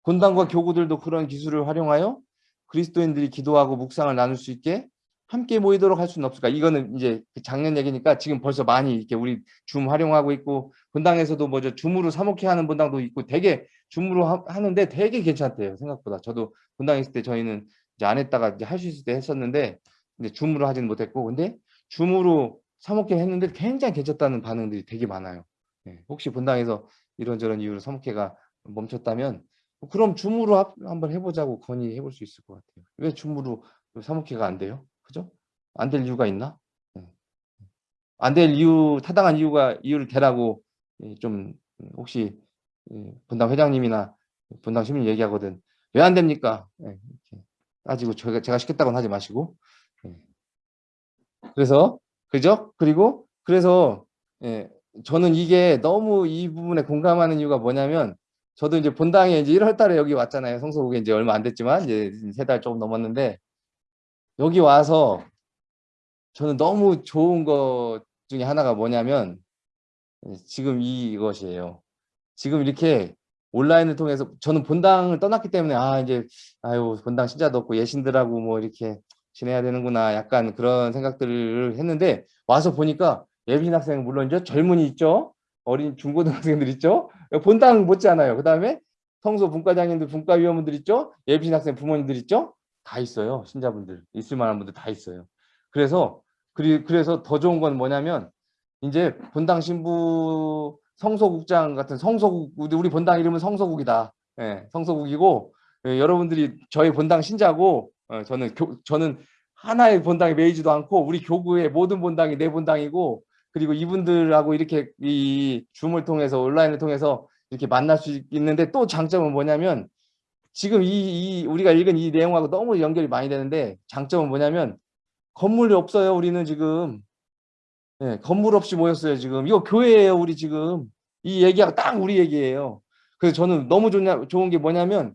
본당과 교구들도 그런 기술을 활용하여 그리스도인들이 기도하고 묵상을 나눌 수 있게 함께 모이도록 할 수는 없을까? 이거는 이제 그 작년 얘기니까 지금 벌써 많이 이렇게 우리 줌 활용하고 있고 본당에서도 뭐죠 줌으로 사목회 하는 본당도 있고 되게 줌으로 하, 는데 되게 괜찮대요 생각보다 저도 본당에 있을 때 저희는 이제 안 했다가 이제 할 수 있을 때 했었는데 근데 줌으로 하지는 못했고 근데 줌으로 사목회 했는데 굉장히 괜찮다는 반응들이 되게 많아요. 네, 혹시 본당에서 이런저런 이유로 사목회가 멈췄다면 그럼 줌으로 합- 한번 해보자고 건의해 볼 수 있을 것 같아요. 왜 줌으로 사목회가 안 돼요? 그죠? 안 될 이유가 있나? 안 될 이유, 타당한 이유가 이유를 대라고 예, 좀 혹시 예, 본당 회장님이나 본당 시민 얘기하거든. 왜 안 됩니까? 예, 따지고 제가, 제가 시켰다고는 하지 마시고. 예. 그래서 그죠? 그리고 그래서 예, 저는 이게 너무 이 부분에 공감하는 이유가 뭐냐면 저도 이제 본당에 이제 1월 달에 여기 왔잖아요. 성서국에 이제 얼마 안 됐지만 이제 세 달 조금 넘었는데 여기 와서 저는 너무 좋은 것 중에 하나가 뭐냐면 지금 이것이에요. 지금 이렇게 온라인을 통해서 저는 본당을 떠났기 때문에 아 이제 아유 본당 신자도 없고 예신들하고 뭐 이렇게 지내야 되는구나 약간 그런 생각들을 했는데 와서 보니까 예빈 학생 물론 이제 젊은이 있죠 어린 중고등학생들 있죠? 본당 못지않아요. 그 다음에 성소 분과장님들 분과위원분들 있죠? 예빈 학생 부모님들 있죠? 다 있어요. 신자분들 있을 만한 분들 다 있어요. 그래서 그리, 그래서 더 좋은 건 뭐냐면 이제 본당 신부 성소국장 같은 성소국 우리 본당 이름은 성소국이다. 예, 성소국이고 예, 여러분들이 저희 본당 신자고 어, 저는 교, 저는 하나의 본당에 매이지도 않고 우리 교구의 모든 본당이 내 본당이고 그리고 이분들하고 이렇게 이 줌을 통해서 온라인을 통해서 이렇게 만날 수 있는데 또 장점은 뭐냐면 지금 이, 이 우리가 읽은 이 내용하고 너무 연결이 많이 되는데 장점은 뭐냐면 건물이 없어요 우리는 지금 네, 건물 없이 모였어요 지금 이거 교회예요 우리 지금 이 얘기가 딱 우리 얘기예요 그래서 저는 너무 좋냐, 좋은 게 뭐냐면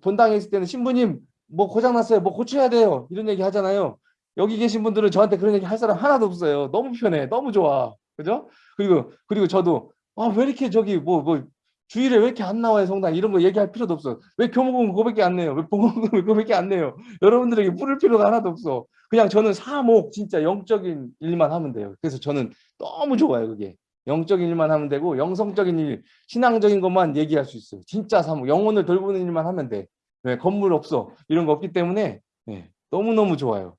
본당에 있을 때는 신부님 뭐 고장났어요. 뭐 고쳐야 돼요. 이런 얘기 하잖아요. 여기 계신 분들은 저한테 그런 얘기 할 사람 하나도 없어요. 너무 편해. 너무 좋아. 그죠? 그리고 그리고 저도 아, 왜 이렇게 저기 뭐뭐 주일에 왜 이렇게 안 나와요 성당? 이런 거 얘기할 필요도 없어. 왜 교목은 그거밖에 안 내요? 왜 봉헌금은 <laughs> 그거밖에 안 내요? 여러분들에게 뿌릴 필요가 하나도 없어. 그냥 저는 사목 진짜 영적인 일만 하면 돼요. 그래서 저는 너무 좋아요 그게. 영적인 일만 하면 되고 영성적인 일 신앙적인 것만 얘기할 수 있어요. 진짜 사목. 영혼을 돌보는 일만 하면 돼. 네, 건물 없어. 이런 거 없기 때문에 네, 너무너무 좋아요. 네,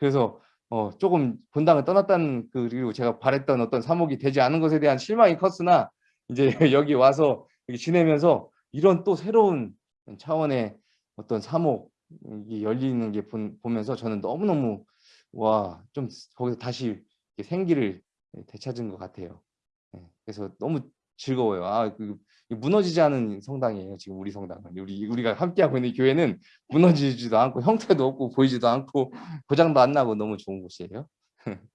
그래서 어, 조금 본당을 떠났다는 그, 그리고 제가 바랬던 어떤 사목이 되지 않은 것에 대한 실망이 컸으나 이제 <laughs> 여기 와서 지내면서 이런 또 새로운 차원의 어떤 사목이 열리는 게 보면서 저는 너무너무 와 좀 거기서 다시 생기를 되찾은 것 같아요. 그래서 너무 즐거워요. 아, 그 무너지지 않은 성당이에요. 지금 우리 성당은 우리 우리가 함께하고 있는 교회는 무너지지도 않고 형태도 없고 보이지도 않고 고장도 안 나고 너무 좋은 곳이에요. <laughs>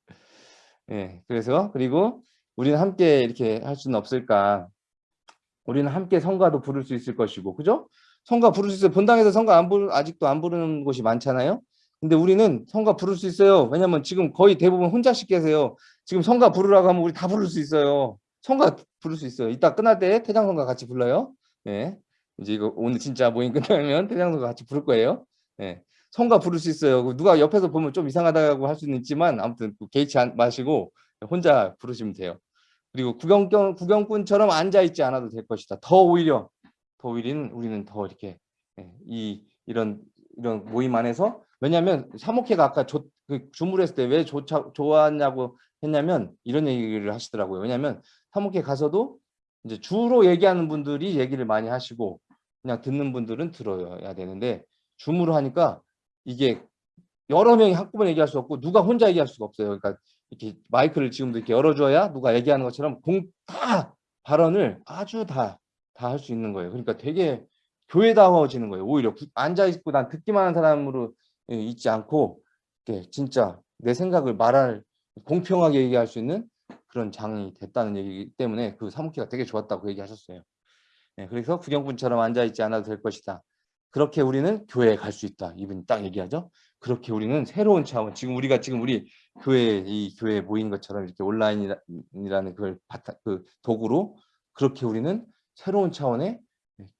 예, 그래서 그리고 우리는 함께 이렇게 할 수는 없을까? 우리는 함께 성가도 부를 수 있을 것이고, 그죠? 성가 부를 수 있어요. 본당에서 성가 안 부르, 아직도 안 부르는 곳이 많잖아요. 근데 우리는 성가 부를 수 있어요. 왜냐면 지금 거의 대부분 혼자씩 계세요. 지금 성가 부르라고 하면 우리 다 부를 수 있어요. 성가 부를 수 있어요. 이따 끝날 때 태장성가 같이 불러요. 네. 이제 이거 오늘 진짜 모임 끝나면 <laughs> 태장성가 같이 부를 거예요. 네. 성가 부를 수 있어요. 누가 옆에서 보면 좀 이상하다고 할 수는 있지만 아무튼 개의치 마시고 혼자 부르시면 돼요. 그리고 구경꾼, 구경꾼처럼 앉아있지 않아도 될 것이다. 더 오히려, 더 오히려 우리는 더 이렇게 예, 이 이런 이런 모임 안에서 왜냐하면 사목회가 아까 조, 그 주물했을 때 왜 좋았냐고 했냐면 이런 얘기를 하시더라고요. 왜냐하면 사목회 가서도 이제 주로 얘기하는 분들이 얘기를 많이 하시고 그냥 듣는 분들은 들어야 되는데 줌으로 하니까 이게 여러 명이 한꺼번에 얘기할 수 없고 누가 혼자 얘기할 수가 없어요. 그러니까 이렇게 마이크를 지금도 이렇게 열어줘야 누가 얘기하는 것처럼 공 다 발언을 아주 다 다 할 수 있는 거예요. 그러니까 되게 교회다워지는 거예요. 오히려 앉아 있고 난 듣기만 하는 사람으로 예, 있지 않고 진짜 내 생각을 말할 공평하게 얘기할 수 있는 그런 장이 됐다는 얘기이기 때문에 그 사무키가 되게 좋았다고 얘기하셨어요. 예, 그래서 구경꾼처럼 앉아있지 않아도 될 것이다. 그렇게 우리는 교회에 갈 수 있다. 이분이 딱 얘기하죠. 그렇게 우리는 새로운 차원, 지금 우리가 지금 우리 교회 이 교회에 모인 것처럼 이렇게 온라인이라는 그걸 바타, 그 도구로 그렇게 우리는 새로운 차원의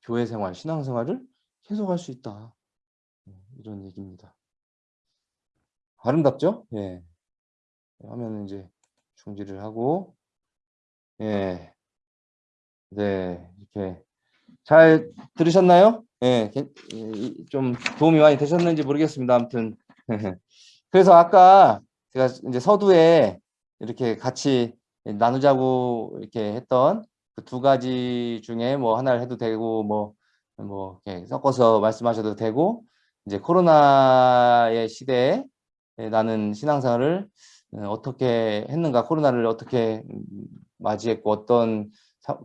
교회 생활, 신앙 생활을 계속할 수 있다. 예, 이런 얘기입니다. 아름답죠? 예. 하면 이제 중지를 하고, 예. 네, 이렇게 잘 들으셨나요? 예, 좀 도움이 많이 되셨는지 모르겠습니다. 아무튼 <laughs> 그래서 아까 제가 이제 서두에 이렇게 같이 나누자고 이렇게 했던 그 두 가지 중에 뭐 하나를 해도 되고 뭐뭐 뭐 이렇게 섞어서 말씀하셔도 되고 이제 코로나의 시대에 나는 신앙생활을 어떻게 했는가 코로나를 어떻게 맞이했고 어떤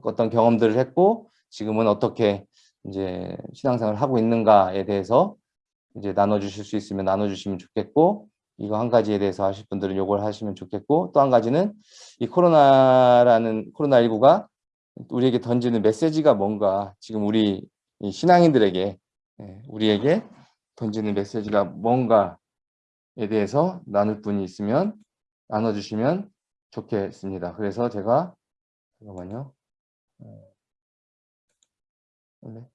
어떤 경험들을 했고 지금은 어떻게 이제 신앙생활을 하고 있는가에 대해서 이제 나눠주실 수 있으면 나눠주시면 좋겠고 이거 한 가지에 대해서 하실 분들은 요걸 하시면 좋겠고 또 한 가지는 이 코로나라는 코로나19가 우리에게 던지는 메시지가 뭔가 지금 우리 신앙인들에게 예, 우리에게 던지는 메시지가 뭔가에 대해서 나눌 분이 있으면 나눠주시면 좋겠습니다. 그래서 제가 잠깐만요. 네.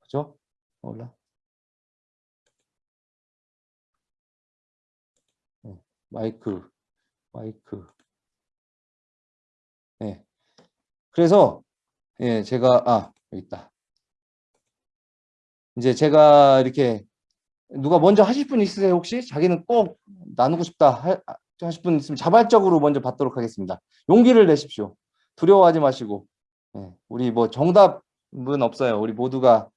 그죠? 몰라. 네. 마이크, 마이크. 네. 그래서, 예, 제가, 아, 여기 있다. 이제 제가 이렇게, 누가 먼저 하실 분 있으세요, 혹시? 자기는 꼭 나누고 싶다 하, 하실 분 있으면 자발적으로 먼저 받도록 하겠습니다. 용기를 내십시오. 두려워하지 마시고 예, 우리 뭐 정답은 없어요. 우리 모두가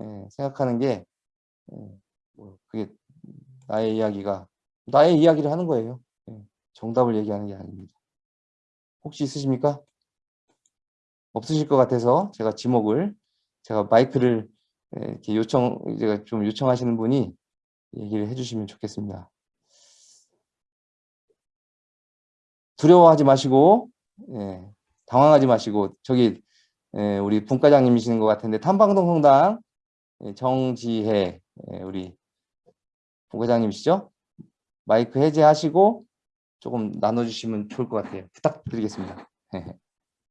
예, 생각하는 게 예, 뭐 그게 나의 이야기가 나의 이야기를 하는 거예요. 예, 정답을 얘기하는 게 아닙니다. 혹시 있으십니까? 없으실 것 같아서 제가 지목을 제가 마이크를 예, 이렇게 요청 제가 좀 요청하시는 분이 얘기를 해주시면 좋겠습니다. 두려워하지 마시고 예, 당황하지 마시고 저기 예, 우리 분과장님이시는 것 같은데 탐방동 성당 예, 정지혜 예, 우리 분과장님이시죠? 마이크 해제하시고 조금 나눠주시면 좋을 것 같아요. 부탁드리겠습니다. <laughs>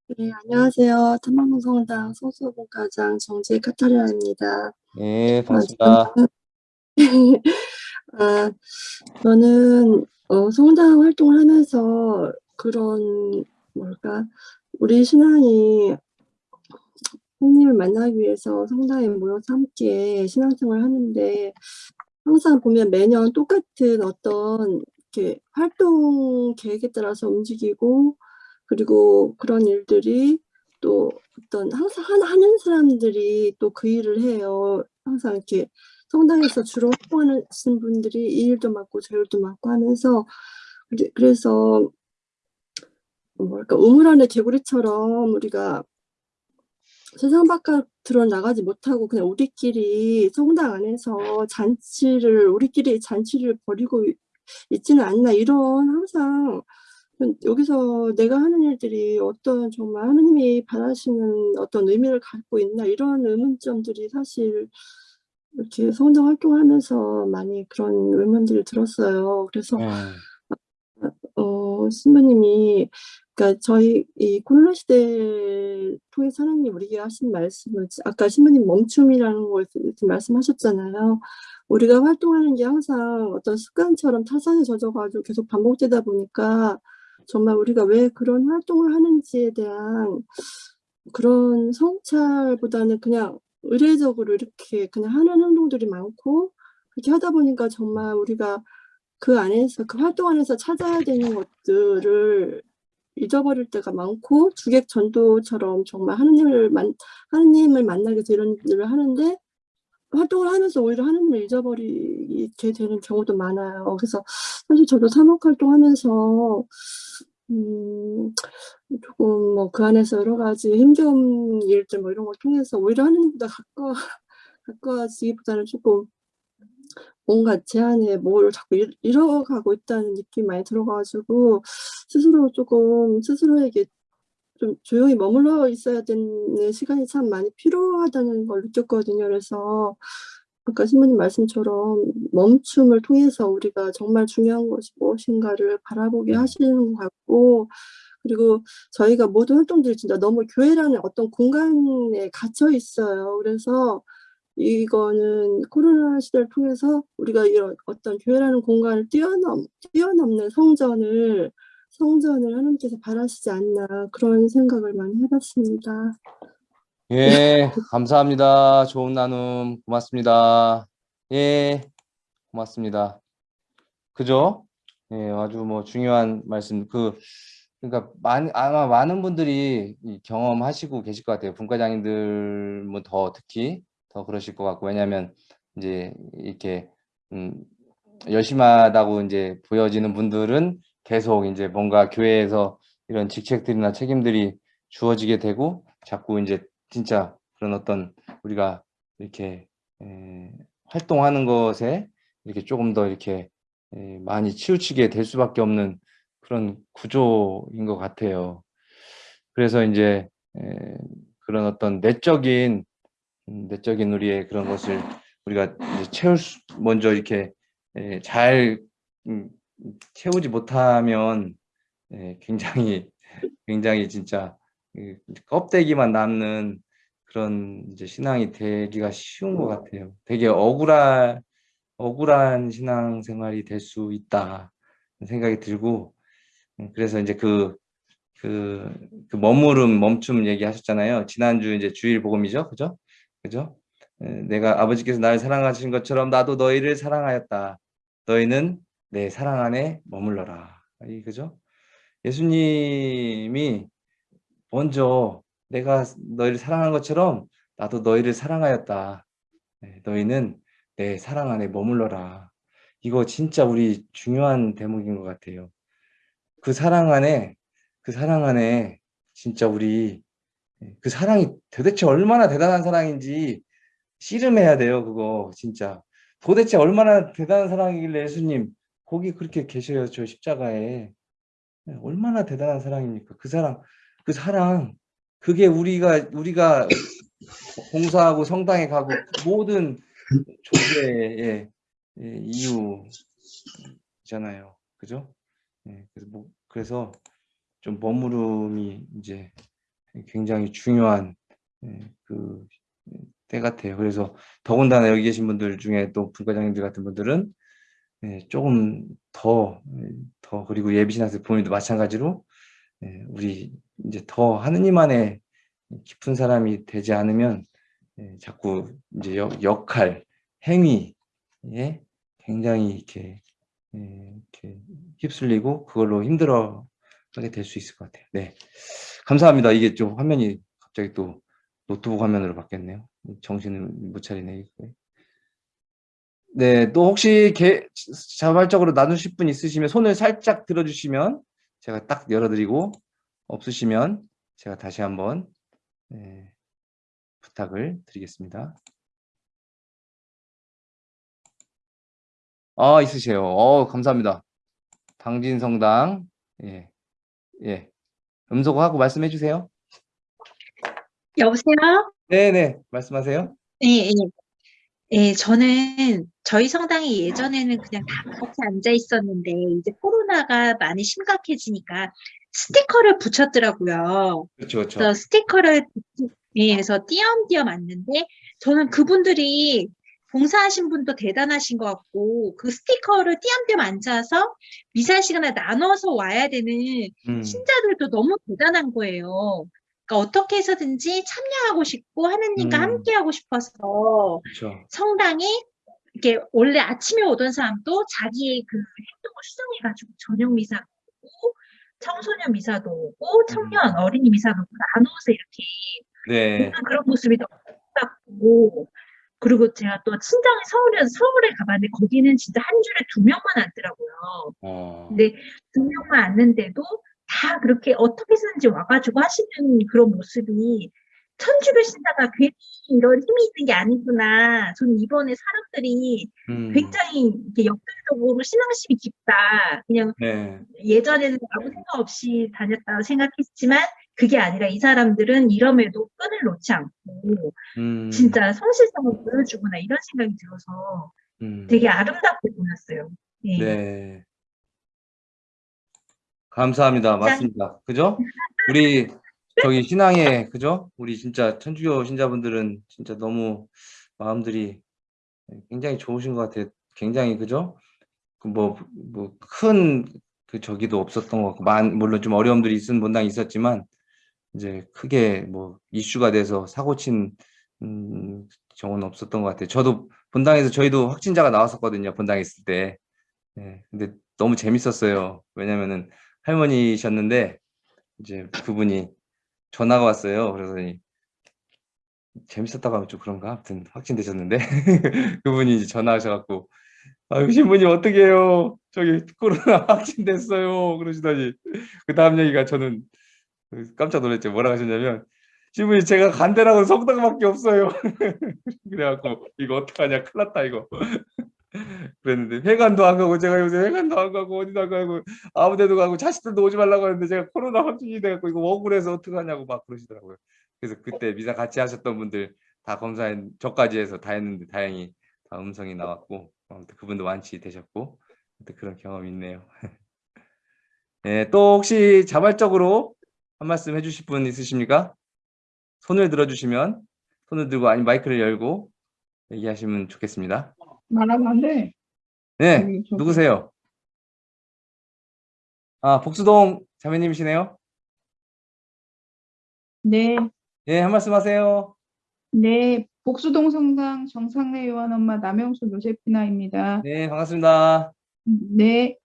네, 안녕하세요. 탐방동 성당 소수분과장 정지혜 카타리나입니다. 네, 반갑습니다. <laughs> 아, 저는 어, 성당 활동을 하면서 그런 뭘까 우리 신앙이 하나님을 만나기 위해서 성당에 모여서 함께 신앙생활을 하는데 항상 보면 매년 똑같은 어떤 이렇게 활동 계획에 따라서 움직이고 그리고 그런 일들이 또 어떤 항상 하는 사람들이 또 그 일을 해요. 항상 이렇게 성당에서 주로 활동하는 분들이 이 일도 맡고 저 일도 맡고 하면서 그래서 뭐랄까 우물 안에 개구리처럼 우리가 세상 바깥으로 나가지 못하고 그냥 우리끼리 성당 안에서 잔치를 우리끼리 잔치를 벌이고 있지는 않나 이런 항상 여기서 내가 하는 일들이 어떤 정말 하느님이 바라시는 어떤 의미를 갖고 있나 이런 의문점들이 사실 이렇게 성당 활동하면서 많이 그런 의문들을 들었어요. 그래서 네. 어, 신부님이 그러니까 저희 이 코로나 시대 통해서 하나님 우리에게 하신 말씀을 아까 신부님 멈춤이라는 걸 말씀하셨잖아요. 우리가 활동하는 게 항상 어떤 습관처럼 타산에 젖어가지고 계속 반복되다 보니까 정말 우리가 왜 그런 활동을 하는지에 대한 그런 성찰보다는 그냥 의례적으로 이렇게 그냥 하는 행동들이 많고 그렇게 하다 보니까 정말 우리가 그 안에서 그 활동 안에서 찾아야 되는 것들을 잊어버릴 때가 많고 주객 전도처럼 정말 하느님을 만 하느님을 위해서 이런 일을 하는데 활동을 하면서 오히려 하느님을 잊어버리게 되는 경우도 많아요. 그래서 사실 저도 사목 활동하면서 음, 조금 뭐 그 안에서 여러 가지 힘겨운 일들 뭐 이런 걸 통해서 오히려 하느님보다 가까워 <laughs> 가까워지기보다는 조금 뭔가 제 안에 뭘 자꾸 잃- 잃어가고 있다는 느낌이 많이 들어가지고 스스로 조금 스스로에게 좀 조용히 머물러 있어야 되는 시간이 참 많이 필요하다는 걸 느꼈거든요. 그래서 아까 신부님 말씀처럼 멈춤을 통해서 우리가 정말 중요한 것이 무엇인가를 바라보게 네. 하시는 것 같고 그리고 저희가 모든 활동들이 진짜 너무 교회라는 어떤 공간에 갇혀 있어요. 그래서 이거는 코로나 시대를 통해서 우리가 이런 어떤 교회라는 공간을 뛰어넘, 뛰어넘는 성전을 성전을 하나님께서 바라시지 않나 그런 생각을 많이 해봤습니다. 예, 감사합니다. 좋은 나눔 고맙습니다. 예, 고맙습니다. 그죠? 예, 아주 뭐 중요한 말씀. 그 그러니까 많 아마 많은 분들이 이 경험하시고 계실 것 같아요. 분과장님들 뭐더 특히 더 그러실 것 같고 왜냐하면 이제 이렇게 음, 열심하다고 이제 보여지는 분들은 계속 이제 뭔가 교회에서 이런 직책들이나 책임들이 주어지게 되고 자꾸 이제 진짜 그런 어떤 우리가 이렇게 에, 활동하는 것에 이렇게 조금 더 이렇게 에, 많이 치우치게 될 수밖에 없는 그런 구조인 것 같아요. 그래서 이제 에, 그런 어떤 내적인 음, 내적인 우리의 그런 것을 우리가 이제 채울 수, 먼저 이렇게 에, 잘 음, 채우지 못하면 에, 굉장히 <laughs> 굉장히 진짜 그 껍데기만 남는 그런 이제 신앙이 되기가 쉬운 것 같아요. 되게 억울한 억울한 신앙 생활이 될 수 있다 생각이 들고 음, 그래서 이제 그, 그, 그 머무름, 멈춤 얘기하셨잖아요. 지난주 이제 주일 복음이죠, 그죠? 그죠? 에, 내가 아버지께서 나를 사랑하신 것처럼 나도 너희를 사랑하였다. 너희는 내 사랑 안에 머물러라. 이 그죠? 예수님이 먼저 내가 너희를 사랑한 것처럼 나도 너희를 사랑하였다. 네, 너희는 내 사랑 안에 머물러라. 이거 진짜 우리 중요한 대목인 것 같아요. 그 사랑 안에 그 사랑 안에 진짜 우리 그 사랑이 도대체 얼마나 대단한 사랑인지 씨름해야 돼요. 그거 진짜 도대체 얼마나 대단한 사랑이길래 예수님 거기 그렇게 계셔요. 저 십자가에 네, 얼마나 대단한 사랑입니까? 그 사랑 그 사랑 그게 우리가 우리가 봉사하고 성당에 가고 모든 존재의 예, 이유잖아요. 그죠? 예, 그래서 뭐 그래서 좀 머무름이 이제 굉장히 중요한 예, 그때 같아요. 그래서 더군다나 여기 계신 분들 중에 또 분과장님들 같은 분들은 예, 조금 더, 예, 더 그리고 예비신학생 부모님도 마찬가지로 예, 우리 이제 더 하느님 안에 깊은 사람이 되지 않으면 예, 자꾸 이제 역, 역할, 행위에 굉장히 이렇게, 예, 이렇게 휩쓸리고 그걸로 힘들어 하게 될 수 있을 것 같아요. 네, 감사합니다. 이게 좀 화면이 갑자기 또 노트북 화면으로 바뀌었네요. 정신을 못 차리네. 네, 또 혹시 개, 자발적으로 나누실 분 있으시면 손을 살짝 들어주시면 제가 딱 열어드리고 없으시면 제가 다시 한번 네, 부탁을 드리겠습니다. 아, 있으세요. 어, 감사합니다. 당진성당. 예. 예. 음소거하고 말씀해 주세요. 여보세요? 네네, 말씀하세요. 예, 예. 예, 저는 저희 성당이 예전에는 그냥 다 같이 앉아 있었는데 이제 코로나가 많이 심각해지니까 스티커를 붙였더라고요. 그렇죠, 그렇죠. 그래서 스티커를 예, 해서 띄엄띄엄 앉는데 저는 그분들이 봉사하신 분도 대단하신 것 같고 그 스티커를 띄엄띄엄 앉아서 미사 시간에 나눠서 와야 되는 음, 신자들도 너무 대단한 거예요. 그러니까 어떻게 해서든지 참여하고 싶고 하느님과 음. 함께하고 싶어서 그렇죠. 성당에 이렇게 원래 아침에 오던 사람도 자기의 그 행동을 수정해가지고 저녁 미사도 오고 청소년 미사도 오고 청년 어린이 미사도 오고 나눠서 이렇게 네, 그런 모습이 너무 아름답고 그리고 제가 또 친정이 서울에 서울에 가봤는데 거기는 진짜 한 줄에 두 명만 앉더라고요. 어, 근데 두 명만 앉는데도 다 그렇게 어떻게 해서든지 와가지고 하시는 그런 모습이 천주교 신자가 괜히 이런 힘이 있는 게 아니구나. 저는 이번에 사람들이 음, 굉장히 이렇게 역설적으로 신앙심이 깊다. 그냥 네. 예전에는 아무 생각 없이 다녔다고 생각했지만 그게 아니라 이 사람들은 이럼에도 끈을 놓지 않고 음, 진짜 성실성을 보여주구나 이런 생각이 들어서 음, 되게 아름답게 보였어요. 네. 네. 감사합니다. 짠. 맞습니다. 그죠? 우리 저기 신앙에 그죠? 우리 진짜 천주교 신자분들은 진짜 너무 마음들이 굉장히 좋으신 것 같아요. 굉장히 그죠? 그뭐뭐큰 그 저기도 없었던 것 같고 만 물론 좀 어려움들이 있은 분당 있었지만 이제 크게 뭐 이슈가 돼서 사고 친 음, 경우는 없었던 것 같아요. 저도 본당에서 저희도 확진자가 나왔었거든요. 본당에 있을 때. 네, 근데 너무 재밌었어요. 왜냐면은 할머니셨는데 이제 그분이 전화가 왔어요. 그러더니 재밌었다고 하면 좀 그런가? 아무튼 확진되셨는데 <laughs> 그분이 이제 전화하셔갖고 아유 신부님 어떻게 해요? 저기 코로나 <laughs> 확진됐어요. 그러시더니 그 다음 얘기가 저는 깜짝 놀랐죠. 뭐라고 하셨냐면 신부님 제가 간대라고 성당밖에 없어요. <laughs> 그래갖고 이거 어떡하냐 큰일 났다 이거. 그랬는데 회관도 안 가고 제가 요새 회관도 안 가고 어디도 안 가고 아무 데도 가고 자식들도 오지 말라고 하는데 제가 코로나 확진이 돼갖고 이거 억울해서 어떡하냐고 막 그러시더라고요. 그래서 그때 미사 같이 하셨던 분들 다 검사 저까지 해서 다 했는데 다행히 다 음성이 나왔고 아무튼 그분도 완치 되셨고 아무튼 그런 경험이 있네요. 네, <laughs> 또 혹시 자발적으로 한 말씀 해주실 분 있으십니까? 손을 들어주시면 손을 들고 아니 마이크를 열고 얘기하시면 좋겠습니다. 말하면 안 돼. 네. 누구세요? 아, 복수동 자매님이시네요. 네, 예, 한 말씀 하세요. 네. 복수동 성당 정상래 요한 엄마 남영수 요세피나입니다. 네, 반갑습니다. 네.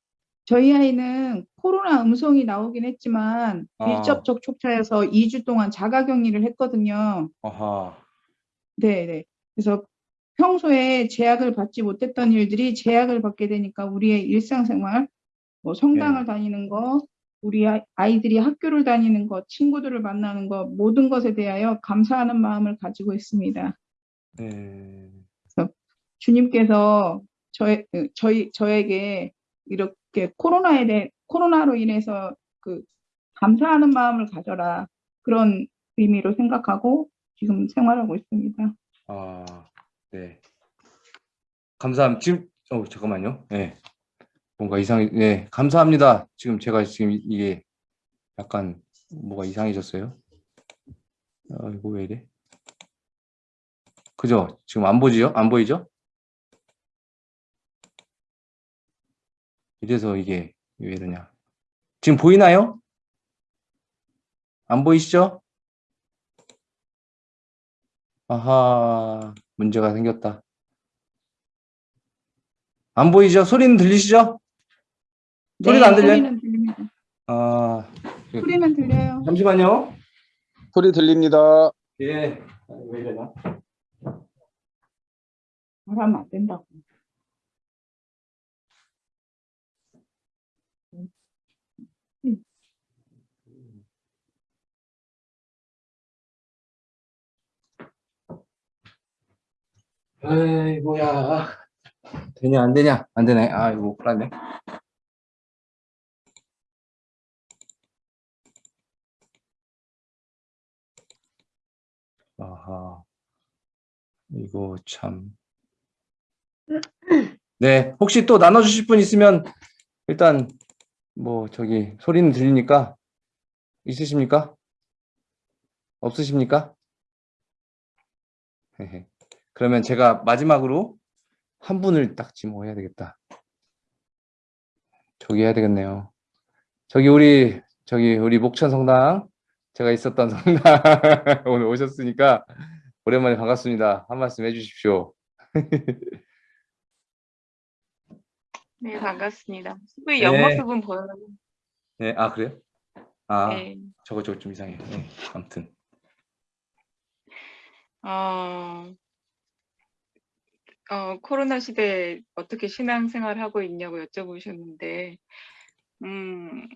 저희 아이는 코로나 음성이 나오긴 했지만 어. 밀접 접촉자여서 2주 동안 자가 격리를 했거든요. 아하, 네, 네. 그래서 평소에 제약을 받지 못했던 일들이 제약을 받게 되니까 우리의 일상생활, 뭐 성당을 다니는 거, 우리 아이- 아이들이 학교를 다니는 것, 친구들을 만나는 것, 모든 것에 대하여 감사하는 마음을 가지고 있습니다. 네, 주님께서 저의, 그, 저희, 저에게 이렇게 코로나에 대해, 코로나로 인해서 그 감사하는 마음을 가져라. 그런 의미로 생각하고 지금 생활하고 있습니다. 아, 네. 감사합니다. 지금, 어, 잠깐만요. 네. 뭔가 이상해, 네, 감사합니다. 지금 제가 지금 이- 이게 약간 뭐가 이상해졌어요. 아, 이거 왜 이래? 그죠? 지금 안 보지요? 안 보이죠? 이래서 이게 왜 이러냐. 지금 보이나요? 안 보이시죠? 아하, 문제가 생겼다. 안 보이죠? 소리는 들리시죠? 소리가 안 들려요? 네, 소리는 들립니다. 아, 소리는 들려요. 잠시만요. 소리 들립니다. 예. 아, 왜 이러나? 말하면 안 된다고. 에이, 뭐야. 되냐, 안 되냐? 안 되네. 아, 이거 큰일 났네. 아하. 이거 참. 네, 혹시 또 나눠주실 분 있으면 일단 뭐 저기 소리는 들리니까 있으십니까? 없으십니까? 그러면 제가 마지막으로 한 분을 딱 지목해야 되겠다. 저기 해야 되겠네요. 저기 우리 저기 우리 목천 성당 제가 있었던 <laughs> 성당 오늘 오셨으니까 오랜만에 반갑습니다. 한 말씀 해주십시오. <laughs> 네, 반갑습니다. 왜 네. 옆모습은 보여요? 네, 아 그래요? 아 네. 저거 저거 좀 이상해. 네, 아무튼 어, 어, 코로나 시대에 어떻게 신앙생활 하고 있냐고 여쭤보셨는데, 음,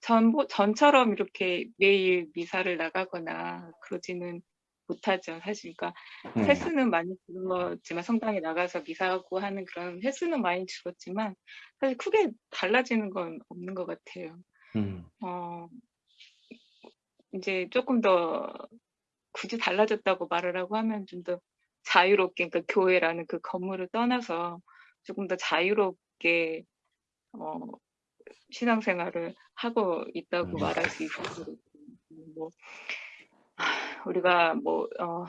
전보, 전처럼 이렇게 매일 미사를 나가거나 그러지는 못하죠. 사실, 그러니까 음. 횟수는 많이 줄었지만 성당에 나가서 미사하고 하는 그런 횟수는 많이 줄었지만 사실 크게 달라지는 건 없는 것 같아요. 음. 어, 이제 조금 더 굳이 달라졌다고 말을 하고 하면 좀 더 자유롭게, 그러니까 교회라는 그 건물을 떠나서 조금 더 자유롭게 어, 신앙생활을 하고 있다고 음. 말할 수 같아요. 뭐 하, 우리가 뭐 어,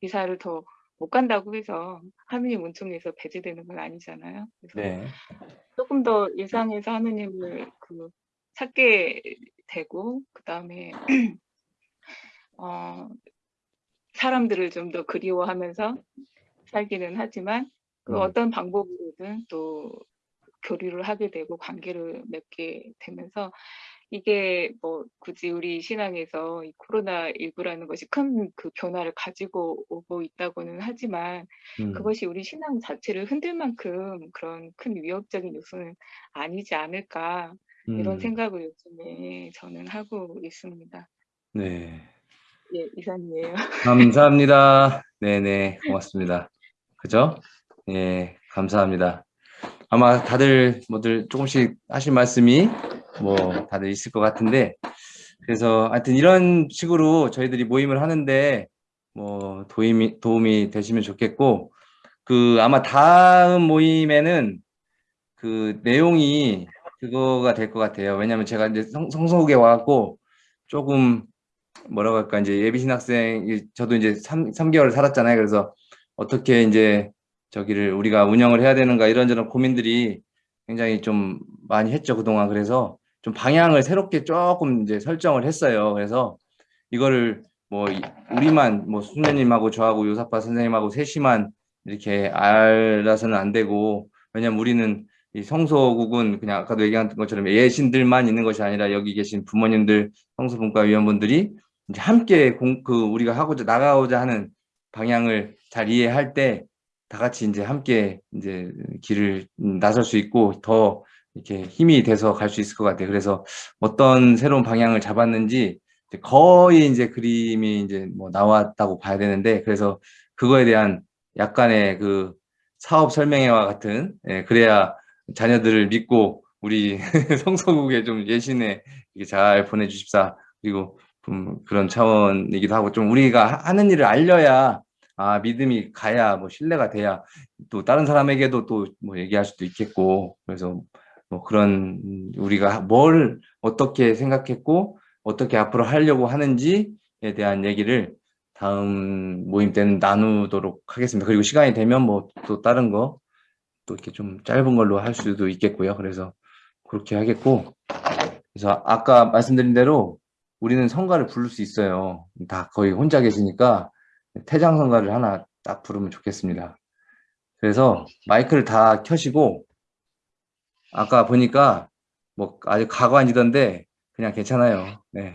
미사를 더 못 간다고 해서 하느님 은총에서 배제되는 건 아니잖아요. 그래서 네. 조금 더 일상에서 하느님을 그 찾게 되고 그 다음에 <clears throat> 어, 사람들을 좀 더 그리워하면서 살기는 하지만 그 음. 어떤 방법으로든 또 교류를 하게 되고 관계를 맺게 되면서 이게 뭐 굳이 우리 신앙에서 이 코로나 19라는 것이 큰 그 변화를 가지고 오고 있다고는 하지만 음. 그것이 우리 신앙 자체를 흔들 만큼 그런 큰 위협적인 요소는 아니지 않을까 이런 음. 생각을 요즘에 저는 하고 있습니다. 네. 예, 이상이에요. <laughs> 감사합니다. 네네, 고맙습니다. 그죠? 예, 감사합니다. 아마 다들 뭐들 조금씩 하실 말씀이 뭐 다들 있을 것 같은데, 그래서 하여튼 이런 식으로 저희들이 모임을 하는데 뭐 도움이, 도움이 되시면 좋겠고, 그 아마 다음 모임에는 그 내용이 그거가 될 것 같아요. 왜냐면 제가 이제 성, 성서국에 와갖고 조금 뭐라고 할까 이제 예비 신 학생 이- 저도 이제 3, 삼개월 살았잖아요. 그래서 어떻게 이제 저기를 우리가 운영을 해야 되는가 이런저런 고민들이 굉장히 좀 많이 했죠 그동안 그래서 좀 방향을 새롭게 조금 이제 설정을 했어요. 그래서 이거를 뭐 이- 우리만 뭐 수녀님하고 저하고 요사파 선생님하고 셋이만 이렇게 알아서는 안 되고 왜냐면 우리는 이 성소국은 그냥 아까도 얘기한 것처럼 예신들만 있는 것이 아니라 여기 계신 부모님들 성소분과 위원분들이 함께 공, 그 우리가 하고자 나가고자 하는 방향을 잘 이해할 때 다 같이 이제 함께 이제 길을 음, 나설 수 있고 더 이렇게 힘이 돼서 갈 수 있을 것 같아요. 그래서 어떤 새로운 방향을 잡았는지 이제 거의 이제 그림이 이제 뭐 나왔다고 봐야 되는데 그래서 그거에 대한 약간의 그 사업 설명회와 같은 예, 그래야 자녀들을 믿고 우리 <laughs> 성서국에 좀 예신에 잘 보내주십사 그리고 음, 그런 차원이기도 하고 좀 우리가 하- 하는 일을 알려야 아 믿음이 가야 뭐 신뢰가 돼야 또 다른 사람에게도 또 뭐 얘기할 수도 있겠고 그래서 뭐 그런 음, 우리가 뭘 어떻게 생각했고 어떻게 앞으로 하려고 하는지에 대한 얘기를 다음 모임 때는 나누도록 하겠습니다. 그리고 시간이 되면 뭐 또 다른 거 또 이렇게 좀 짧은 걸로 할 수도 있겠고요. 그래서 그렇게 하겠고 그래서 아까 말씀드린 대로 우리는 성가를 부를 수 있어요. 다 거의 혼자 계시니까 태장 성가를 하나 딱 부르면 좋겠습니다. 그래서 마이크를 다 켜시고 아까 보니까 뭐 아주 가관이던데 그냥 괜찮아요. 네.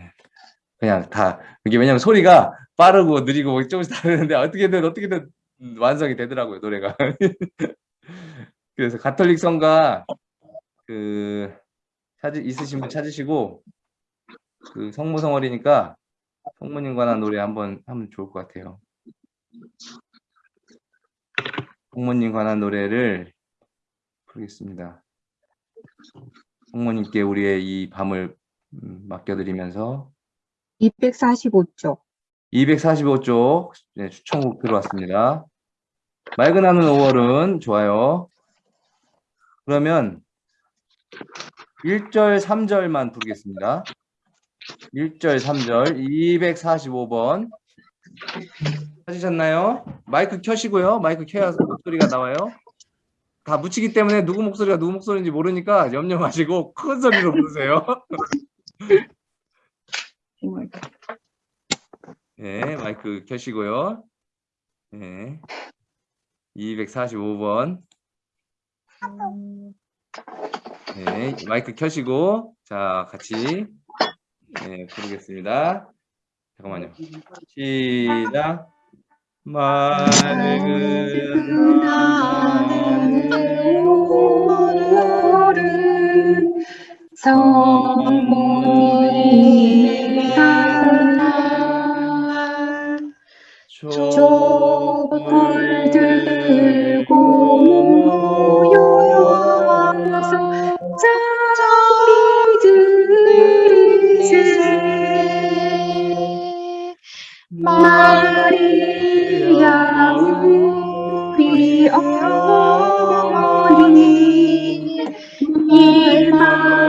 그냥 다 이게 왜냐면 소리가 빠르고 느리고 뭐 조금씩 다르는데 어떻게든 어떻게든 음, 완성이 되더라고요 노래가. <laughs> 그래서 가톨릭 성가 그 찾으 있으신 분 찾으시고 그 성모 성월이니까 성모님 관한 노래 한번 하면 좋을 것 같아요. 성모님 관한 노래를 부르겠습니다. 성모님께 우리의 이 밤을 음, 맡겨드리면서 245쪽. 245쪽 네, 추천곡 들어왔습니다. 맑은 하늘 5월은 좋아요. 그러면 1절, 3절만 부르겠습니다. 1절, 3절, 245번. 찾으셨나요? 마이크 켜시고요. 마이크 켜야 목소리가 나와요. 다 묻히기 때문에 누구 목소리가 누구 목소리인지 모르니까 염려 마시고 큰 소리로 부르세요. 네, 마이크 켜시고요. 네. 245번. 네, 마이크 켜시고, 자, 같이, 네, 부르겠습니다. 잠깐만요. 시작. 맑은 하늘 성모님 촛불 들고 모여와서 자비드리세 마리아 우리 어머니 일만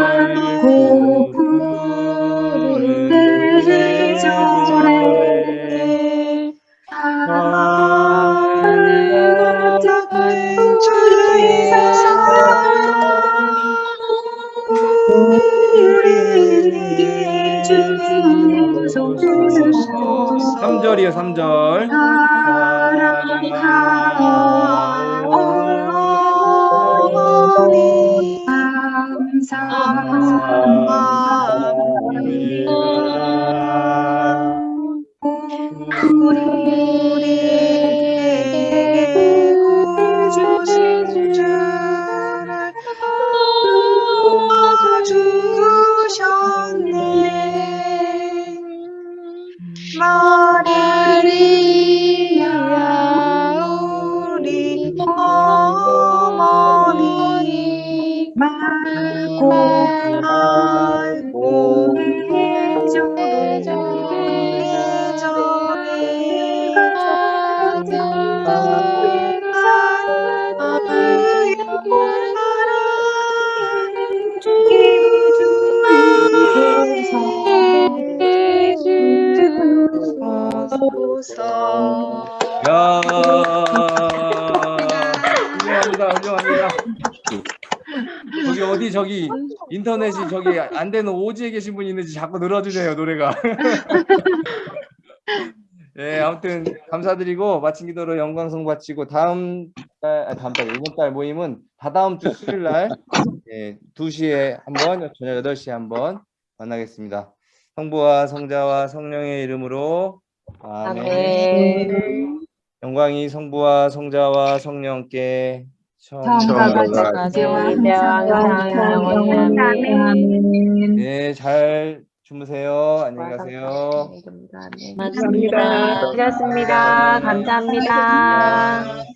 안 되는 오지에 계신 분이 있는지 자꾸 늘어지네요 노래가. 네 <laughs> 아무튼 감사드리고 마친 기도로 영광성 바치고 다음 달 아, 다음 달 이번 달 모임은 다다음 주 수요일 날 예, 2시에 한번 저녁 8시에 한번 만나겠습니다. 성부와 성자와 성령의 이름으로 아멘. 영광이 성부와 성자와 성령께 성가가 지와 네, 잘 주무세요. 안녕히 가세요. 맞습니다. 수고하셨습니다. 감사합니다. 네.